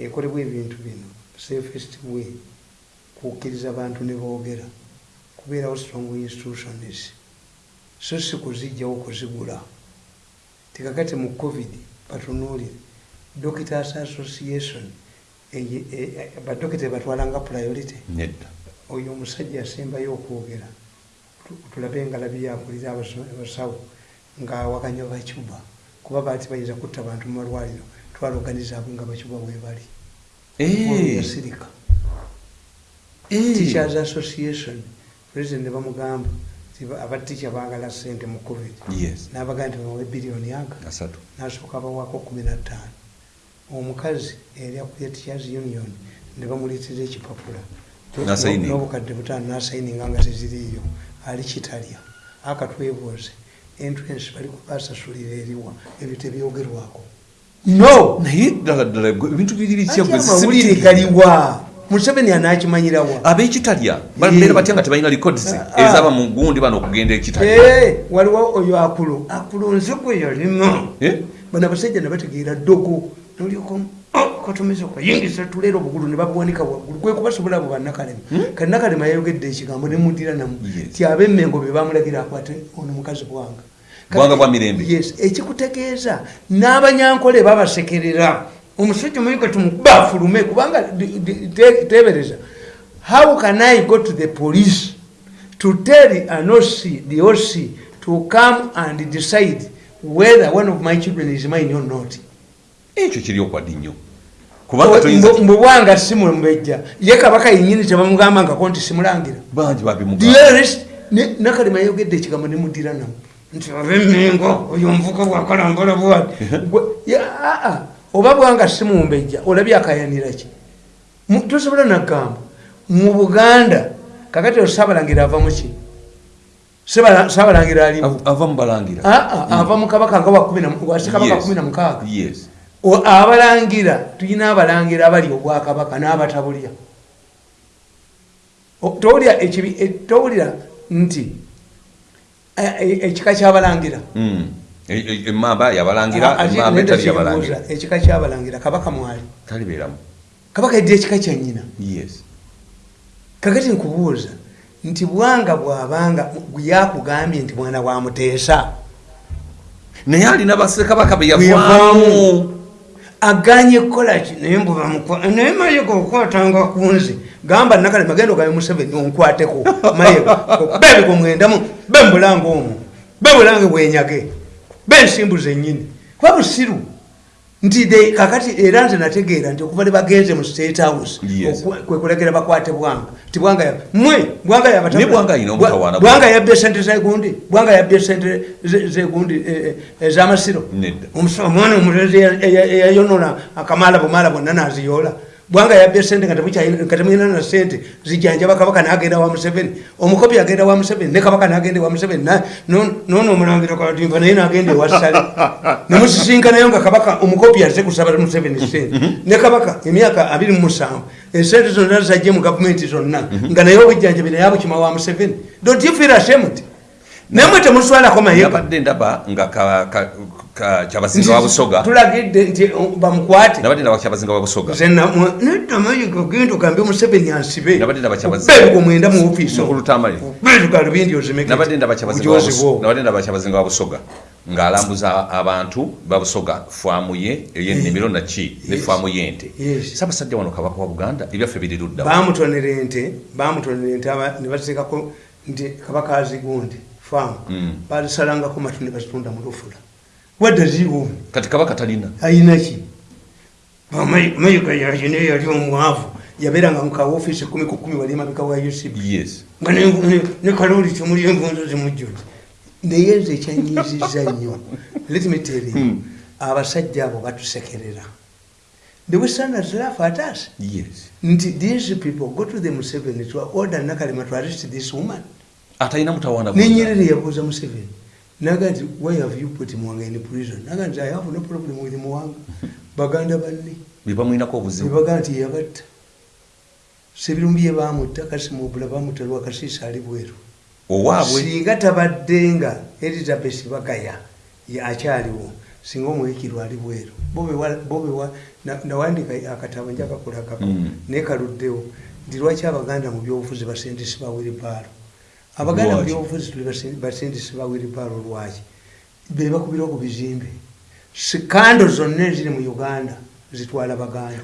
[SPEAKER 2] ekolebwa ebintu bino safest way kukkiriza abantu ne boogera kubeerawo strong institutions so si kuzijjawo kuzigula tekakati mu covid batunuulire. Doctors association e- e- badokita batwalanga priority. Oyo omusajja asembayo okwogera. Tu- tulabe engalabi yakulira abasawo ngaawakanya bacuba kuba baati bayinza kutta bantu mu malwaliro twaloganiza abwe nga bacuba bwebali
[SPEAKER 1] Eh,
[SPEAKER 2] yasirika. Teachers association president bamugamba abatica baagala sente mu covid. N'abagaa nti bawe biliyoni aga nasooka bawaako kumi na ttaano. Omukazi eri akulya teachers union ne bamuleetera ekipapula. N'obukadde butaano nasayininga nga teziriiyo. Ali kitalya. Akatwebuuze entrance bali kubasasulira eriwa ebyo tebyogerwako. No!
[SPEAKER 1] Naye ddala ddala gwe- ebintu biri bitya
[SPEAKER 2] amawulire galiwa museveni anaakimanyirawa
[SPEAKER 1] ab'ekitalya babeera batya nga tebalina records
[SPEAKER 2] Ah.
[SPEAKER 1] ezaba mu gundi bano okugenda ekitalya?
[SPEAKER 2] Waliwo oyo akulo nze gwe yalimu
[SPEAKER 1] Eh?
[SPEAKER 2] bano abasajja ne bategeera ddogo nolyoko katomeza okuyingiza tuleera obugulu ne babuwanika waggulu. Gwe kubasobola abo bannakalema. Kati nakalema yayogedde ekigambo ne mudira namu ti ab'emmengo be bamulagira akwate ono mukazi bwanga.
[SPEAKER 1] Bwanga bwa mirembe.
[SPEAKER 2] yes ekikutegeeza. N'abanyankole babasekerera omusajja omuyiga tumukuba afulume kubanga tebereza. How can i go to the police to tell an OC, the OC to come and decide whether one of my children is mine or not?
[SPEAKER 1] Ekyo kiri okwadi nnyo.
[SPEAKER 2] Mbu- mbubwanga simulembejja ye kabaka yenyini tebamugamba ngako nti simulangira. Nakalema yayogedde ekigambo nemudira namu nti abemengo oyo omuvuka bwakalambala bwati [LAUGHS] oba bwanga simumbejja olabye akayanira ki? Tosobola nagamba. Mu buganda kakati osabalangira ava muki Sabala- sabalangira alimu
[SPEAKER 1] Av- ava mubalangira
[SPEAKER 2] aa ava mukabaka nga wa kumi na- wa ssekabaka
[SPEAKER 1] Yes.
[SPEAKER 2] kumi na mukaaga. Abalangira tulina abalangira abali obwakabaka n'abatabulya towulira ekibi- e- towulira nti e- e- ekika kyabalangira
[SPEAKER 1] Mm. Emmamba yabalangira
[SPEAKER 2] Ate
[SPEAKER 1] emmamba
[SPEAKER 2] nenda
[SPEAKER 1] etali yabalangira.
[SPEAKER 2] ekika kyabalangira kabaka mwali
[SPEAKER 1] talibeeramu.
[SPEAKER 2] Kabaka yedde ekika kyanyina
[SPEAKER 1] yes.
[SPEAKER 2] Kakati nkubuuza nti bwanga bwabanga yakugambye nti mwana wa muteesa
[SPEAKER 1] naye alina bassekabaka be
[SPEAKER 2] Bwe
[SPEAKER 1] yavaamu.
[SPEAKER 2] yavaamu. aganye kukolaki naye mbubamukwa naye mayega okwatanga ku nze. Gamba nakale magendo gawe museveni onkwateko. Mayega [LAUGHS] bebiko mwendamu bembulanga omwo bebulange bwenyage bensimbuza ennyini kuba busiru nti de kakati era nze nategeera nti okuva ne bagenze mu state house
[SPEAKER 1] Yes.
[SPEAKER 2] okwe- kwe kulegera bakwate bwanga ti bwanga mwe bwanga yabatabula.
[SPEAKER 1] Ne Bwanga alina omutawaana
[SPEAKER 2] Bwa- bwanga yabbye sente zegundi bwanga yabbye sente ze- zegundi ez'amasiro
[SPEAKER 1] Nedda.
[SPEAKER 2] Omusa- omwana eya- eyayonona akamala bumala bonna naziyoola bwanga yabbye sente nga temulina na sente zijanjaba kabaka nagenda wa museveni. Omukopi agenda wa museveni ne kabaka nagenda wa museveni na- no- noono omulangira katimba naye nagenda ewasale [LAUGHS] nemusisinkanayo nga kabaka omukopi aze kusaba museveni sente ne kabaka emyaka abiri mu musanvu esente zonna zajje mu gavumenti zonna nga naye obujjanjabi naye abukima wa museveni. Don't you feel ashamed? Namwe temuswalako mayega
[SPEAKER 1] nabadde ndaba nga kyabasinga wa busoga.
[SPEAKER 2] Tulagidde nti bamukwate.
[SPEAKER 1] Nabadde ndaba kyabasinga wa busoga.
[SPEAKER 2] Nedda mayiga genda ogambe museveni ansibe.
[SPEAKER 1] Nabadde ndaba kyabazi-
[SPEAKER 2] bebigo mwenda mu ofiisi
[SPEAKER 1] Mukulu Tamale.
[SPEAKER 2] betugalubindi ozimeke.
[SPEAKER 1] Nabadde ndaba kyabazinga wa kyabazinga busoga. Ng'alambuza abantu babusoga faamu ye ey'ennimiro naki ne faamu y'ente. Saabasajja wano kabaka wa buganda ebyaffe biri ludda
[SPEAKER 2] bamutonera ente bamutonera ente ne baziteekako nti kabaka azigundi faamu.
[SPEAKER 1] Mm.
[SPEAKER 2] bazisalangako matu ne bazitunda mu lufula wadde ziwuumi
[SPEAKER 1] kati kabaka talina.
[SPEAKER 2] Ayinaki mayiga yaki naye yali omwavu yabeeranga mu kaofiisi kumi ku kumi wali emabeka wa
[SPEAKER 1] yes.
[SPEAKER 2] Nga ne- kaloli temuli envunzo zimujjula naye nze ekyanyiziza nnyo [LAUGHS] let me tell you.
[SPEAKER 1] Hmm.
[SPEAKER 2] abasajja abo batusekerera the westerners laugh at us
[SPEAKER 1] yes.
[SPEAKER 2] Nti these people go to the museveni to order nakalema to arrest this woman.
[SPEAKER 1] Atalina mutawaana
[SPEAKER 2] nenyerere yabuuza museveni naga nti why have you put mwanga in prison? Naga nti i have no problem with mwanga. Baganda banne.
[SPEAKER 1] Bebamwinako obuzibu.
[SPEAKER 2] Bebaga nti yabatta sebirumbi ye bamutta kasimubula bamutta lwakasiisa ali bweru.
[SPEAKER 1] Owaabwe?
[SPEAKER 2] Singa tabadde nga elizabeth bagaya akyaliwo singa omwekirwa ali bweru. Bo bewa- bo bewa- na- nawandika akatabo njakakulagako
[SPEAKER 1] Mm.
[SPEAKER 2] naye kaluddewo nti lwaki abaganda mu byobufuzi basindisi ba wiribaalo abaganda mu byobufuzi tuli basi- basindisi ba wiribaalo lwaki? Be bakubira ku bizimbe. Sikando zonna eziri mu uganda zitwala baganda.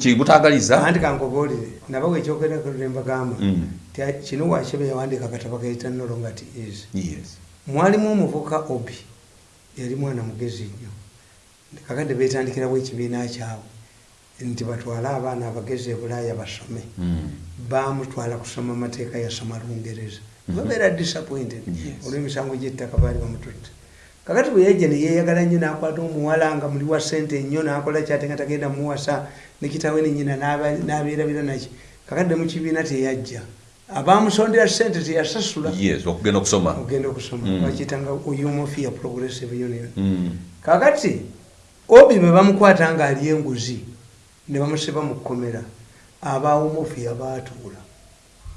[SPEAKER 1] Kibutagaliza
[SPEAKER 2] anti kankobolere nabawe ekyogerembagamba
[SPEAKER 1] Mm.
[SPEAKER 2] kino wakyebe yawandika akatabo kayita nolongati is.
[SPEAKER 1] Yes.
[SPEAKER 2] Mwalimu omuvuka obi yali mwana mugezi nnyo. Kakadde betandikirawo ekibiina kyabwe nti batwale abaana abagezi e bulaaya basome.
[SPEAKER 1] Mm.
[SPEAKER 2] bamutwala kusoma amateeka yasoma lungereza babeera disappointed.
[SPEAKER 1] Yes.
[SPEAKER 2] olw'emisango gy'ettaka baali bamututte. Kakati bwe yajja neyeyagala nnyo n'akwata omuwala nga muli wa sente nnyo n'akola kyate nga tagenda muwasa nekitawe nenyina n'aba- n'abeerabira naki kakadde mu kibiina teyajja. Abamusondera sente teyasasula.
[SPEAKER 1] Okugenda okusoma. Mm.
[SPEAKER 2] bakiyitanga umofia progressive union.
[SPEAKER 1] Mm.
[SPEAKER 2] kakati obi bwe bamukwata nga ali enguzi ne bamusiba mu kkomera abawumofia baatuula.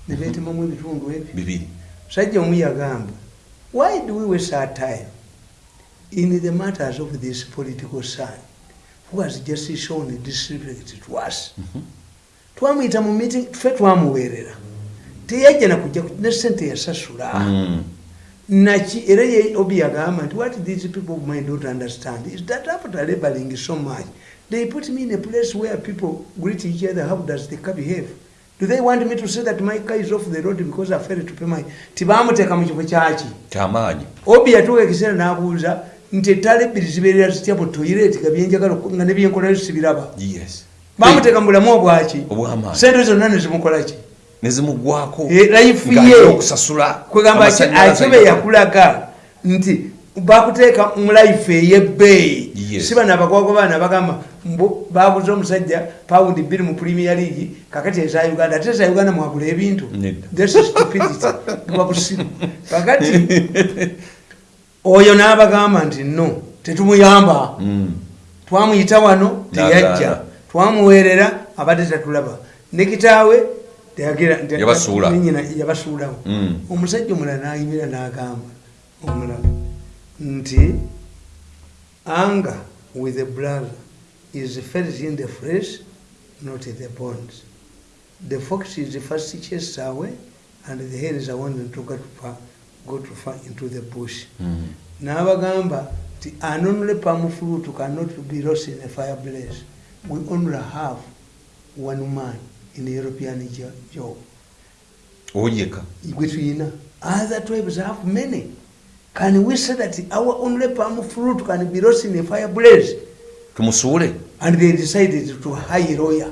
[SPEAKER 2] Ne beetemamu ebitundu ebyo.
[SPEAKER 1] Bibiri
[SPEAKER 2] sajja omu yagamba why do we waste our time in the matters of this political son who has just shown disrespect to us? Twamuyita mu meeting ffe twamuweerera teyajja nakujja ku- ne sente yasasula.
[SPEAKER 1] Mm.
[SPEAKER 2] naki era ye obi yagamba nti what these people might not understand is that after laboring so much they put me in a place where people greet each other how does the car behave do they want me to say that my car is off the road because i failed to pay my tibamuteeka mu kifo kyaki
[SPEAKER 1] kyamaanyi
[SPEAKER 2] obi yatuuka ekiseera n'abuuza nti ettaala ebbiri zibeerera zitya mu toyireti nga byenjagala nga ne byenkolayo sibiraba
[SPEAKER 1] yes.
[SPEAKER 2] Bamuteeka mu bulamu obwaki
[SPEAKER 1] Obw'amaanyi.
[SPEAKER 2] sente zonna nezimukolaki
[SPEAKER 1] nezimugwako
[SPEAKER 2] Eh, life
[SPEAKER 1] ng'alina
[SPEAKER 2] ye.
[SPEAKER 1] okusasula
[SPEAKER 2] kwegamba
[SPEAKER 1] amasannyalaze
[SPEAKER 2] akibe yakulaga nti bakuteeka mu life ey'ebbeeyi
[SPEAKER 1] Yes.
[SPEAKER 2] si bano abagwago baana bagamba babuze omusajja pawundi bbiri mu premier league kakati eza uganda. Ate eza uganda mwagula ebintu. [LAUGHS] Busiru kakati [LAUGHS] oyo n'abagamba nti no tetumuyamba.
[SPEAKER 1] Mm.
[SPEAKER 2] twamuyita wano teyajja. Twamuweerera abadde tatulaba. Ne kitaawe yabasuulawo.
[SPEAKER 1] Mm.
[SPEAKER 2] omusajja omulala nayimira n'agamba omulala nti anger with a brother is felt in the flesh not in the bones. The fox is first chased away and the hare is wanting to go to far, go to far into the bush.
[SPEAKER 1] Mm.
[SPEAKER 2] n'abagamba nti an only palm fruit cannot be lost in a fire blaze we only have one man in the european jo- job.
[SPEAKER 1] Oyeka
[SPEAKER 2] gwe tuyina. Other tribes have many can we say that our only palm fruit can be lost in a fire blaze
[SPEAKER 1] tumusuule.
[SPEAKER 2] And they decided to hire lawyer.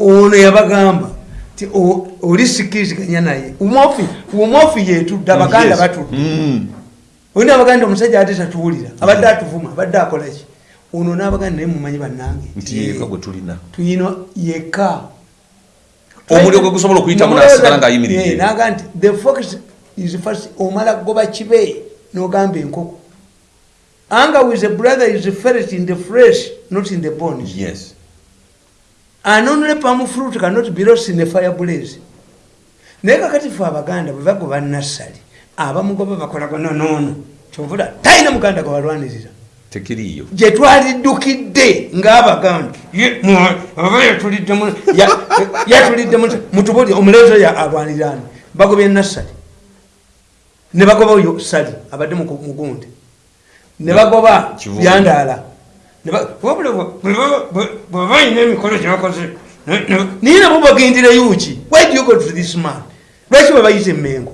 [SPEAKER 2] Ono yabagamba ti o- oli sikiriziganya naye umwofi yetudde abaganda batudde.
[SPEAKER 1] Mm.
[SPEAKER 2] olina abaganda omusajja ate tatuwulira. Abadde atuvuma abadde akolaki ono n'abaganda naye mumanyi bannange. Tuyina yeka
[SPEAKER 1] omuliro gwe gusobola okuyitamu nasigala ng'ayimiridde.
[SPEAKER 2] Naga nti the fox is omala kugoba kibe n'ogamba enkoko. Anger with a brother is felt in the flesh not in the bones.
[SPEAKER 1] Yes.
[SPEAKER 2] And only palm fruit cannot be lost in a fire blaze naye kakati fe abaganda bwe bagoba nassali abamugoba bakolago nonono kyovula talina muganda gwe balwanirira.
[SPEAKER 1] Tekiriiyo.
[SPEAKER 2] Gye twaliddukidde ng'abaganda Ye- mwa- aba yatulidde mu- ya- yatulidde mu- mutubuli omulezo ya alwanirani bagobye nassali ne bagoba oyo sali abadde mugundi ne bagoba byandaala Ne ba- wabula bwe- bwe baba- bwe- bwe balina emikolo gyebakoze naye nabo bagendera yuki why do you go to this man? Lwaki bwe bayita emmengo?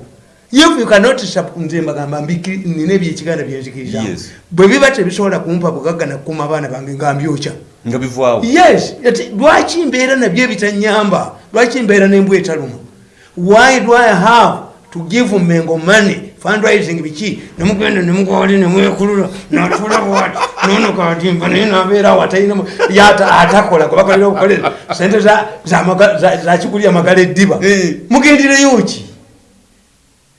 [SPEAKER 2] If you cannot nze mbagamba nina ebyekiganda byenzikirizamu
[SPEAKER 1] Yes.
[SPEAKER 2] bwe biba tebisobola kumpa bugagga nakukuma abaana bange nga mbyokya. Yes. Lwaki mbeera nabyo ebitanyamba lwaki mbeera nembwa etaluma? Why do i have to give mengo money fundraising biki? Nemugenda nemugwali nemwekulula. Natula bwati nono katimba naye nabeerawo atalina yata atakola kubakolera obukolera sente za- za maga- za za kigulya magala eddiba. Mugendereyo ki?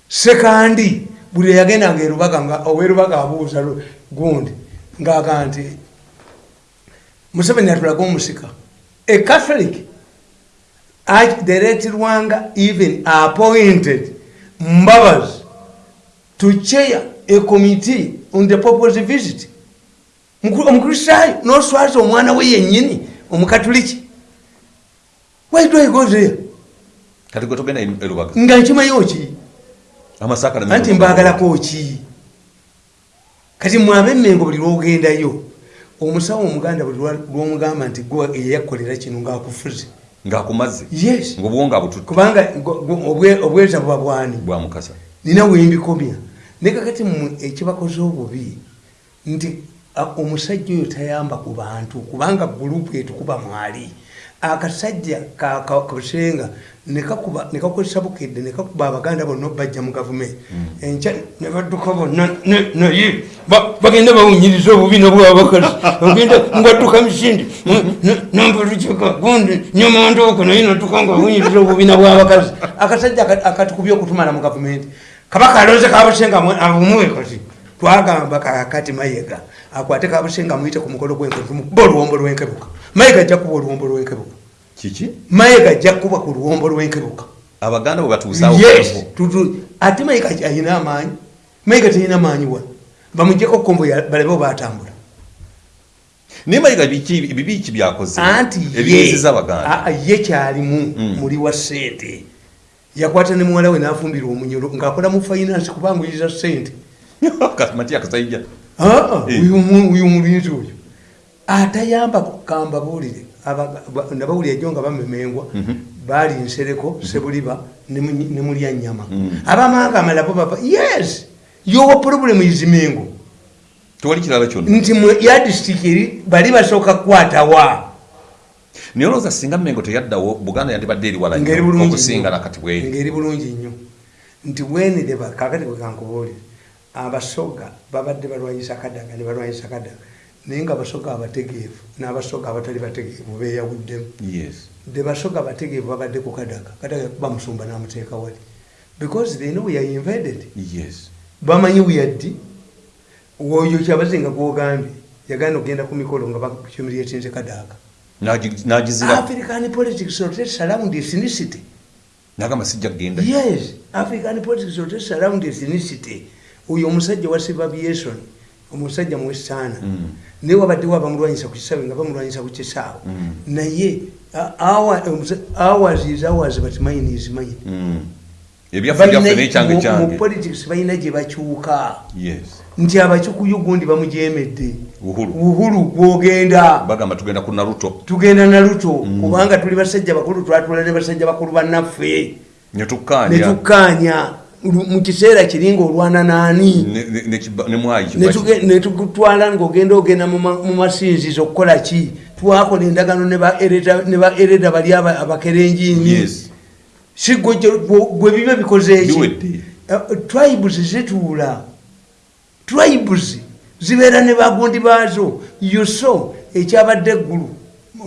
[SPEAKER 2] Sekandi buli yagendanga erubaga nga owerubaga abuuza gundi ngaaga nti museveni atulaga omusika. A catholic archdirector rwanga even appointed mbabazi to chair a committee on the purpose visit. Omukristaayo noswaza omwana we yennyini omukatuliki why do i go there? Nga nkimanyiwo ki anti mbagalako ki kati mwabe emmengo buli lwogendayo omusawo omuganda buli lwomugamba nti gwe eyakolera kino ngaakufuze
[SPEAKER 1] ng'akumaze?
[SPEAKER 2] Yes. Kubanga obweza bwani?
[SPEAKER 1] Bwa mukasa.
[SPEAKER 2] Nina wembikomya ne kakati mmwe ekibakoze obubi nti omusajja oyo tayamba ku bantu kubanga gurupu etukuba mwali. Akasajja ka- ka- kabusenga nekakuba nekakozesa bukedde nekakuba abaganda bonna bajja mu gavumenti. Enkya ne badduka bonna naye ba- bagenda bawunyiriza obubi nobwabakazi ogenda ngadduka misindi nambalujeka gundi nyamandooko naye nadduka nga awunyiriza obubina bwabakazi akasajja aka- akatukubye okutumala mu gavumenti kabaka alonze kabusenga abumuwe kati twagamba kakati mayega akwate kabusenga muyite ku mukolo gwenkebe tumukuba oluwombo lwenkebuka. Mayega ajja kuba oluwombo lwenkebuka.
[SPEAKER 1] Kiki?
[SPEAKER 2] Mayega ajja kuba ku luwombo lwenkebuka.
[SPEAKER 1] Abaganda bwe batuusaawo
[SPEAKER 2] yes ate mayiga ayina amaanyi? Mayiga teyina maanyi wa? Bamugjeko kombo ya- balebe batambula
[SPEAKER 1] naye mayiga biki- bibi ki byakoze?
[SPEAKER 2] Anti
[SPEAKER 1] ebiyiziza abaganda.
[SPEAKER 2] ye kyalimu
[SPEAKER 1] Mm.
[SPEAKER 2] muli wa sente yakwata ne muwala we nafumbira omunyolo ngaakola mu finance kubanguyiriza sente [LAUGHS]
[SPEAKER 1] mati akasajja
[SPEAKER 2] Aa,
[SPEAKER 1] Eh.
[SPEAKER 2] uyu mu- uyu mulinzi oyo. Atayamba kamba buulire Abaga- ba- nabawulire ejo nga bamemengwa
[SPEAKER 1] Mhm.
[SPEAKER 2] baali nsereko sebuliba ne mu- ne mulya nyama
[SPEAKER 1] Mm.
[SPEAKER 2] abamanga amalabo bava yes yowa problem izimengo
[SPEAKER 1] tewali kirala kyonna.
[SPEAKER 2] Nti mu ya disitulikiti eri bali basooka kukwatawa
[SPEAKER 1] naye olowooza singa mengo teyaddawo buganda yandibadde eri wala
[SPEAKER 2] ngeri
[SPEAKER 1] nnyo
[SPEAKER 2] bulungi
[SPEAKER 1] okusinga nakati bweri.
[SPEAKER 2] Ngeri bulungi nnyo. Nti bwenideba kakati bwekankubuulira abasoga babadde balwanyisa kadaga ne balwanyisa kadaga. Naye nga abasoga abategeevu n'abasoga abatali bategeevu beyawuddemu
[SPEAKER 1] yes.
[SPEAKER 2] De basoga abategeevu babadde ku kadaga. Kadaga kuba musumba n'amuteeka wali. Because they know we are invaded.
[SPEAKER 1] Yes.
[SPEAKER 2] Bamanyi weyaddi oyo kyabazinga gwogambye yagenda okgenda ku mikolo nga bakumulyetinze kadaga
[SPEAKER 1] n'agizira
[SPEAKER 2] african politics rotates around ethnicity.
[SPEAKER 1] Nagamba sijja kgenda
[SPEAKER 2] yes african politics rotates around ethnicity. Oyo omusajja wa sibabiation omusajja muwestaana
[SPEAKER 1] Mm.
[SPEAKER 2] naye wabaddewo abamulwanyisa ku kisaawe nga bamulwanyisa ku kisaawe.
[SPEAKER 1] Mm.
[SPEAKER 2] naye hours is hours but mine is mine.
[SPEAKER 1] Mm.
[SPEAKER 2] mu politics balina gye bakyuka. Nti abakyukuyu gundi bamujemedde
[SPEAKER 1] uhuru.
[SPEAKER 2] Uhuru gwogenda.
[SPEAKER 1] Bagamba tugenda ku naruto.
[SPEAKER 2] Tugenda na luto kubanga tuli basajja bakulu twatula ne basajja bakulu bannaffe.
[SPEAKER 1] Netukkaanya
[SPEAKER 2] mu kiseera kiri ngaolwana naani. Netugutwala ngaogenda ogenda mu ma- mu masinzizo okukola ki? Twakola endagano ne ba ereda- ne ba ereda bali aba- abakerenjini
[SPEAKER 1] yes.
[SPEAKER 2] Si gwe gye- gwe gwe bibe bikoze
[SPEAKER 1] Biwedde.
[SPEAKER 2] eki tribes zituula. Tribes zibeera ne bagundi baazo. Yuso ekyabadde eggulu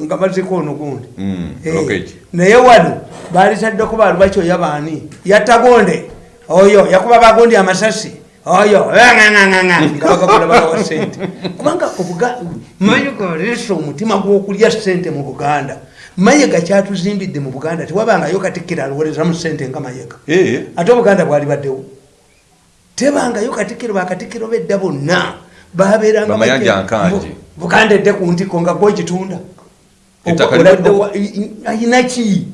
[SPEAKER 2] nga baziko ono gundi.
[SPEAKER 1] Mm,
[SPEAKER 2] Eh, naye wano baalitaddeko balubakyoya baani. Yattagonde oyo yakuba bagundi amasasi. Oyo nga bagakola balawa sente kubanga mayiga leesa omutima gw'okulya sente mu buganda. Mayiga kyatuzimbidde mu buganda tewabangayo katikkiro alowolezamu sente nga mayiga
[SPEAKER 1] Eh,
[SPEAKER 2] ate obuganda bwali baddewo. Tebangayo katikkiro bakatikkiro bedda bonna babeeranga
[SPEAKER 1] Bamayanja
[SPEAKER 2] bajja-
[SPEAKER 1] nkanje.
[SPEAKER 2] Bu- buganda edde ku ntiko nga i- ayina ki?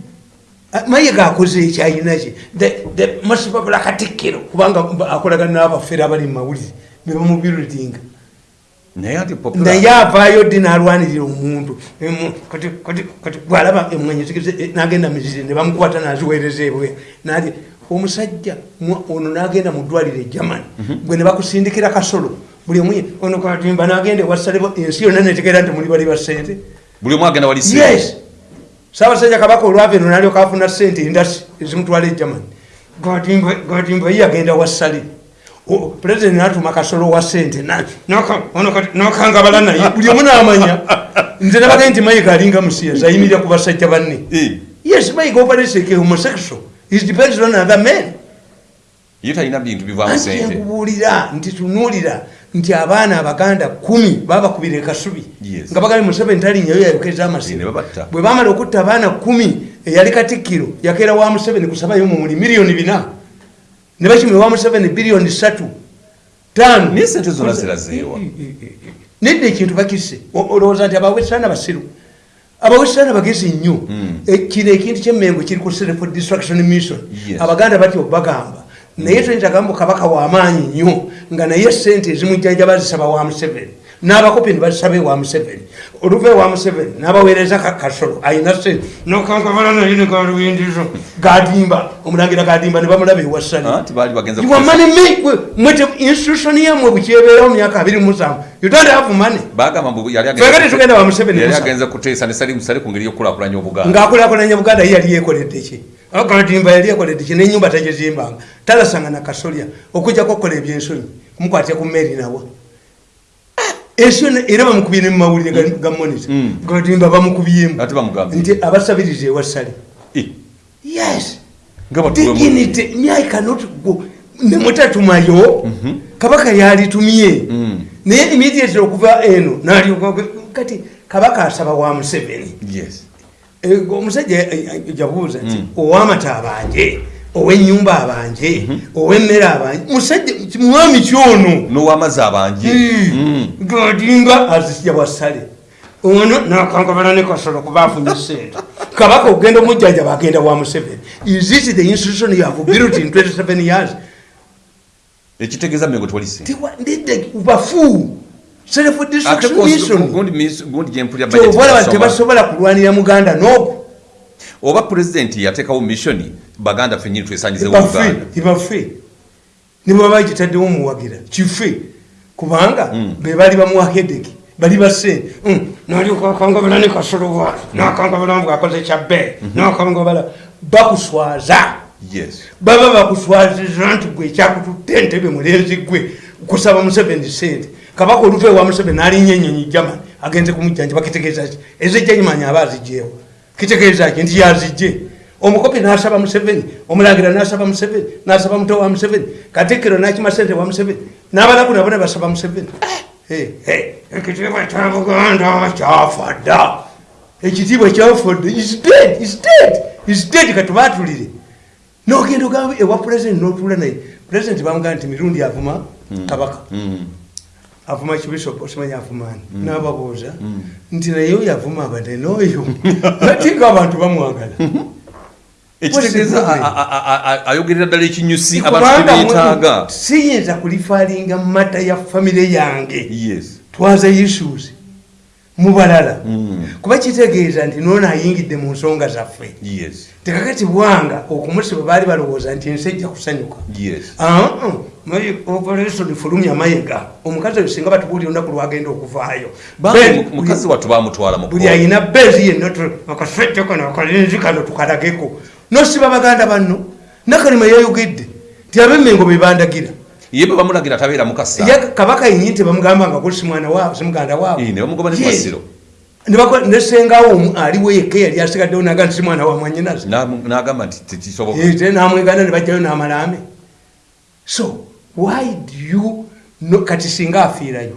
[SPEAKER 2] Mayiga akoze eki ayina ki? Popular katikkiro kubanga akolagana n'abafere abali mu mawulire bebamubirutinga
[SPEAKER 1] naye
[SPEAKER 2] avaayo ddi n'alwanirira omuntu? Bwalaba emwanyi eh, n'agenda mizire ne bamukwata n'aziweereza ebwe nali omusajja ono n'agenda mu ddwaliro e germany. Gwe ne bakusindikira kasolo buli omu ono katimba n'agenda ewasalebo ensi yonna netegeera nti muli bali ba sente
[SPEAKER 1] buli omu agenda wali
[SPEAKER 2] yes. Saabasajja kabaka olwava eno nalyoka afuna sente endasi ezimutwala e germany. Gatimba ye yagenda wasale pulezidenti natuma kasolo wa sente nokangabala naye. [LAUGHS] Buli omu namanya. Nze nabagaye nti mayiga alinga musiyaza ayimirira ku basajja banne.
[SPEAKER 1] Eh,
[SPEAKER 2] yes mayiga opereseke homosexual. Is depends on other men
[SPEAKER 1] ye talina bintu bivaamu sente
[SPEAKER 2] enkubuulira nti tunuulira nti abaana abaganda kumi babakubira ekasubi nga bagambe museveni talinnyayo yayokeza amasimu bwe bamala okutta abaana kumi eyali katikkiro yakeera wa museveni kusabayo mumuli miliyoni bina. Ne bakimwe wa museveni biliyoni satu tano
[SPEAKER 1] naye sente zonna zirazeewa
[SPEAKER 2] nedda ekintu bakisse. O- olowooza nti abawesitaana basiru? Abawesitaana bagezi nnyo.
[SPEAKER 1] Mm.
[SPEAKER 2] E, kino ekintu kyemmengo kiri ku self destruction mission. Abaganda batya okubagamba. Naye tuyinza gamba kabaka wamaanyi nnyo nga naye sente ezimujjanja bazisaba wa museveni n'abakopi ne bazisaba ewa museveni. Oluva ewa museveni n'abaweereza ka- kasolo. Ayina sente nokankabala naye ne galubindizo gadimba. Omulangira gadimba ne bamulaba money make mwete institution yamwe bukyebeerawo myaka abiri musanvu. Twegale tugenda wa Museveni
[SPEAKER 1] yali
[SPEAKER 2] Musa.
[SPEAKER 1] agenza kuteesa ne sali musale ku ngeri y'okukulakulanya obuganda.
[SPEAKER 2] Ng'akulakulanya buganda ye yali yekoledde ki? Akatimba yali yekoledde ki? N'enyumba tagizimbanga talasanga na kasolya okujjako okukola ebyensonyi kumukwatya ku mmeri nawa yonna era bamukubye ne mumawulire ga- ga monita
[SPEAKER 1] Mm.
[SPEAKER 2] gatimba bamukubyemu nti abasabiriza ewasale
[SPEAKER 1] Eh,
[SPEAKER 2] yes. Dignity myai cannot go. Nemutatumayo kabaka yalitumye.
[SPEAKER 1] Mm.
[SPEAKER 2] naye immediately okuva eno nalyoka kati kabaka asaba wa museveni.
[SPEAKER 1] Yes.
[SPEAKER 2] Eh, omusajja eh, eh, jabuuza nti owamata abanje owenyumba abanje owemmere abanje musajja mwami kyono
[SPEAKER 1] n'owamazzi abanje Mm.
[SPEAKER 2] gadimba azisya bwasale. Ono nakankabala ne kasolo kuba afunye sente. [LAUGHS] Kabaka okugenda omujjanja bagenda wa museveni. Is this the institution you have built in 27 years?
[SPEAKER 1] Ekitegeeza mengo tewali sente
[SPEAKER 2] Tiwa- ndidde bafu. Self
[SPEAKER 1] ate
[SPEAKER 2] destruction
[SPEAKER 1] kozi-
[SPEAKER 2] mission
[SPEAKER 1] gundi mis- gundi gyempulira
[SPEAKER 2] kyobalaba
[SPEAKER 1] budget yasoma.
[SPEAKER 2] tebasobola kulwanira muganda noku
[SPEAKER 1] oba pulezidenti yateekawo missioni baganda fenyini twesanyizewo uganda.
[SPEAKER 2] ibafe nibaba bagitaddewo muwagira kife. Kubanga bebali bamuwahedeki bali basente nalikakangabala ne kasoloba nakangabala bwakoze kyabe nakangabala bakuswaza.
[SPEAKER 1] Yes.
[SPEAKER 2] Baba bakuswaziza nti gwe ekyakututte entebe mulenzi gwe kusaba museveni sente kabaka oluva ewa museveni alinnya enyonyi german agenze kumujjanja bakitegeeza ki? Ezejjanyimanya aba azijjeewo kitegeeza ki? Nti yazijje omukopi nasaba museveni omulangira nasaba museveni nasaba muto wa museveni katikkiro nakima sente wa museveni n'abalaku nabo ne basaba museveni. Ekitiibwa kya buganda kyafa dda ekitiibwa kyafa dda is dead is dead is dead katubatulire nogenda ogamba ewa pulezidenti notula naye. Pulezidenti bamugamba nti mirundi avuma kabaka. Avuma kibishop osimanya avumaani nababuuza nti naye oyo avuma abadde n'oyo. [LAUGHS] Atinga abantu bamwagala [LAUGHS]
[SPEAKER 1] ekitegeeza ayogerera ddala ekinyusi abantu tebeetaaga
[SPEAKER 2] mwe- siyinza kulifaalinga mata ya famire yange. Twaza issues mubalala
[SPEAKER 1] Mm.
[SPEAKER 2] kuba kitegeeza nti noono ayingidde mu nsonga zaffe. Tekakati bwanga okumusiba baali balowooza nti ensi ejja kusanyuka. Ah, ah, operation fulumya mayiga. Omukazi oyo singa batubuulira olunaku lwagenda okuvaayo.
[SPEAKER 1] Mu- mukazi wattu bamutwala mu
[SPEAKER 2] buli ayina beezi yenna akasajja kano akalinzi kano tukalageko nosiba baganda banno nakalima yayogedde nti abemmengo bebandagira
[SPEAKER 1] ye bwe bamulagira tabeera mukasa.
[SPEAKER 2] Kabaka yenyi nti bamugamba nga guli simwana waabwe simuganda waabwe.
[SPEAKER 1] Ne bamugoba ne
[SPEAKER 2] Ye.
[SPEAKER 1] kwasiro
[SPEAKER 2] nesengawo omu aliwo yekka eyali asigaddewo naga nti simwana wa mwanyinazi
[SPEAKER 1] N'amu- n'agamba nti tekisoboka
[SPEAKER 2] namwegana ne bajjayo n'amalame so why do you kati singa afiirayo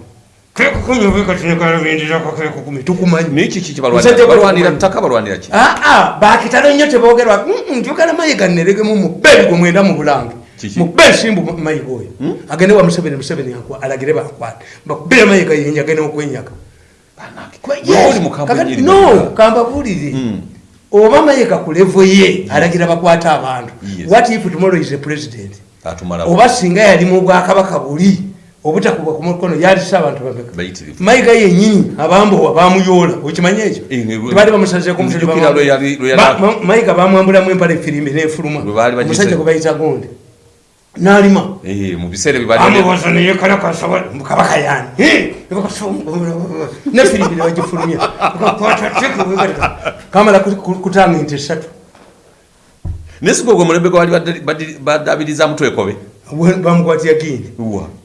[SPEAKER 2] kekukunyobekatinekalabendirakakekukumi tukumanyi
[SPEAKER 1] naye kiki
[SPEAKER 2] Musajja
[SPEAKER 1] kibalwanira
[SPEAKER 2] gwe
[SPEAKER 1] balwanira
[SPEAKER 2] tukumanyi.
[SPEAKER 1] ttaka balwanira ki
[SPEAKER 2] aa bakitalo nnyo tebogerwa njogera mayiga neregemu mubbe gwe mwenda mu bulange
[SPEAKER 1] Kiki?
[SPEAKER 2] mubbe ensimbu mayiga oyo agende wa museveni museveni alagire bankwate bakubire mayiga yenye agende okwenyaga no
[SPEAKER 1] Mm.
[SPEAKER 2] oba mayiga ku levo ye alagira bakwate abantu what if tomorrow is a president oba singa yali mu bwakabaka buli obutakuba ku mukono yalisa abantu
[SPEAKER 1] Bayitirivu.
[SPEAKER 2] mayiga yenyini abambowa bamuyoola okimanya ekyo? Tebali bamusazeeko mayiga bamwambulamu empala efirimbi nefuluma. Omusajja gwe bayita gonde. N'alima. Amubuuza naye kalakasa kabaka yani nefirimbi nebagifulumya kamala kutanga ente esatu
[SPEAKER 1] nesiga ogwo mulembe gwe bali badda- baddi-
[SPEAKER 2] bamukwatya gindi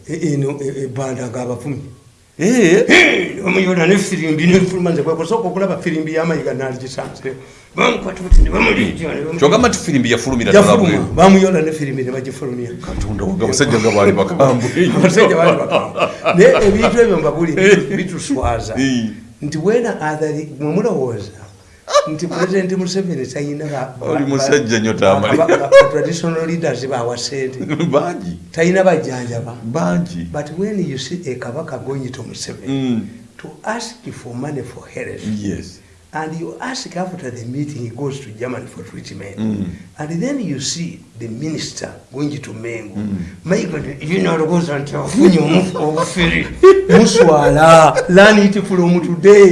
[SPEAKER 2] eno ebanda ngaabavumi
[SPEAKER 1] Eh,
[SPEAKER 2] omuyona nefirimbi nefuluma nze kwekusooka okulaba firimbi yamayiga naligisanzeyo
[SPEAKER 1] kyogamba nti firimbi yafulumira
[SPEAKER 2] bamuyola nefirimbi nebagifulumya
[SPEAKER 1] abasajja nga baali bakambwe. [LAUGHS]
[SPEAKER 2] Abasajja bali bakamba naye ebintu ebyo mbabuli bituswaza nti wena athari mwemulowooza nti pulezidenti museveni talina
[SPEAKER 1] Oli musajja nnyo
[SPEAKER 2] ba-
[SPEAKER 1] tamali.
[SPEAKER 2] ba- ba- traditional leaders bawa sente
[SPEAKER 1] bangi
[SPEAKER 2] talina bajjanjaba
[SPEAKER 1] bangi
[SPEAKER 2] but when you see a kabaka going to museveni
[SPEAKER 1] Mm.
[SPEAKER 2] to ask for money for health
[SPEAKER 1] yes
[SPEAKER 2] and you ask after the meeting he goes to germany for treatment
[SPEAKER 1] Mm.
[SPEAKER 2] and then you see the minister going to mengo mayigainalogoza nti afunye omu- obufere muswala learn it from today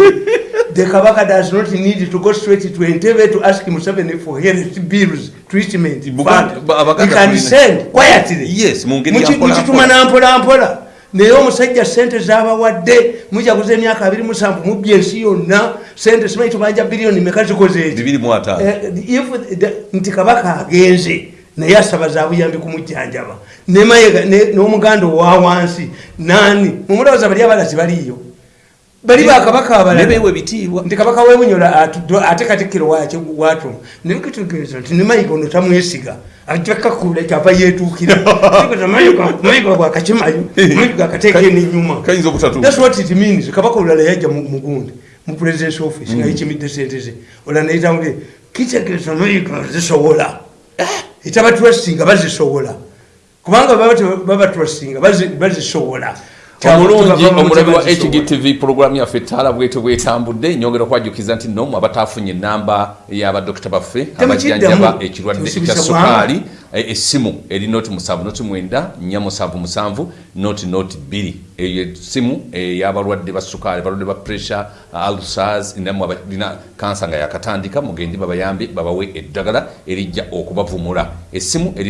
[SPEAKER 2] the kabaka does not need to go straight to entebe to ask museveni for health bills treatment fund. he can send quietly.
[SPEAKER 1] Yes mpola
[SPEAKER 2] mukituma
[SPEAKER 1] mpola.
[SPEAKER 2] nampolampola naye omusajja sente zabawadde mujaguza emyaka abiri musanvu mubya ensi yonna sente simanyi tubanja biliyoni meka zikoze Eh, nti kabaka agenze naye asaba za buyambi kumujjanjaba n'omuganda owa wansi nani mumulowooza bali abalazi baliyo bali bakabaka abalala.
[SPEAKER 1] Nebeewa ebitiibwa.
[SPEAKER 2] Nti kabaka webunyola atu- ate katikkiro wakyo watuma naye kitegeeza nti ne mayiga ono tamwesiga. Ajakakula kyava yetuukira [LAUGHS] Mayiga- bwakakimayo mayiga akateeka nenyuma
[SPEAKER 1] kayinza obutatuuka.
[SPEAKER 2] That's what it means. Kabaka olala yajja mu mu presidence office nga yikimidde sente ze. Olala neyitawule kitegeeza mayiga zisobola etaba trustinga bazisobola kubanga baba te- baba trustinga bazi- bazisobola
[SPEAKER 3] omulungi omulabi wa hgtv pulogulaamu yaffe ettaala bwete bwetambudde nyongera okwajjukiza nti nomu abatafunye enamba y'abadokita baffe abajjanjaba ekirwadde ekya sukaali
[SPEAKER 1] eh, essimu eri noti musanvu noti mwenda nnya musanvu musanvu noti noti bbiri. Eyo essimu ey'abalwadde ba sukaali balwadde ba pressure alsars namwe abalina kansa nga yakatandika mugende babayambe babawe eddagala erijja okubavumula essimu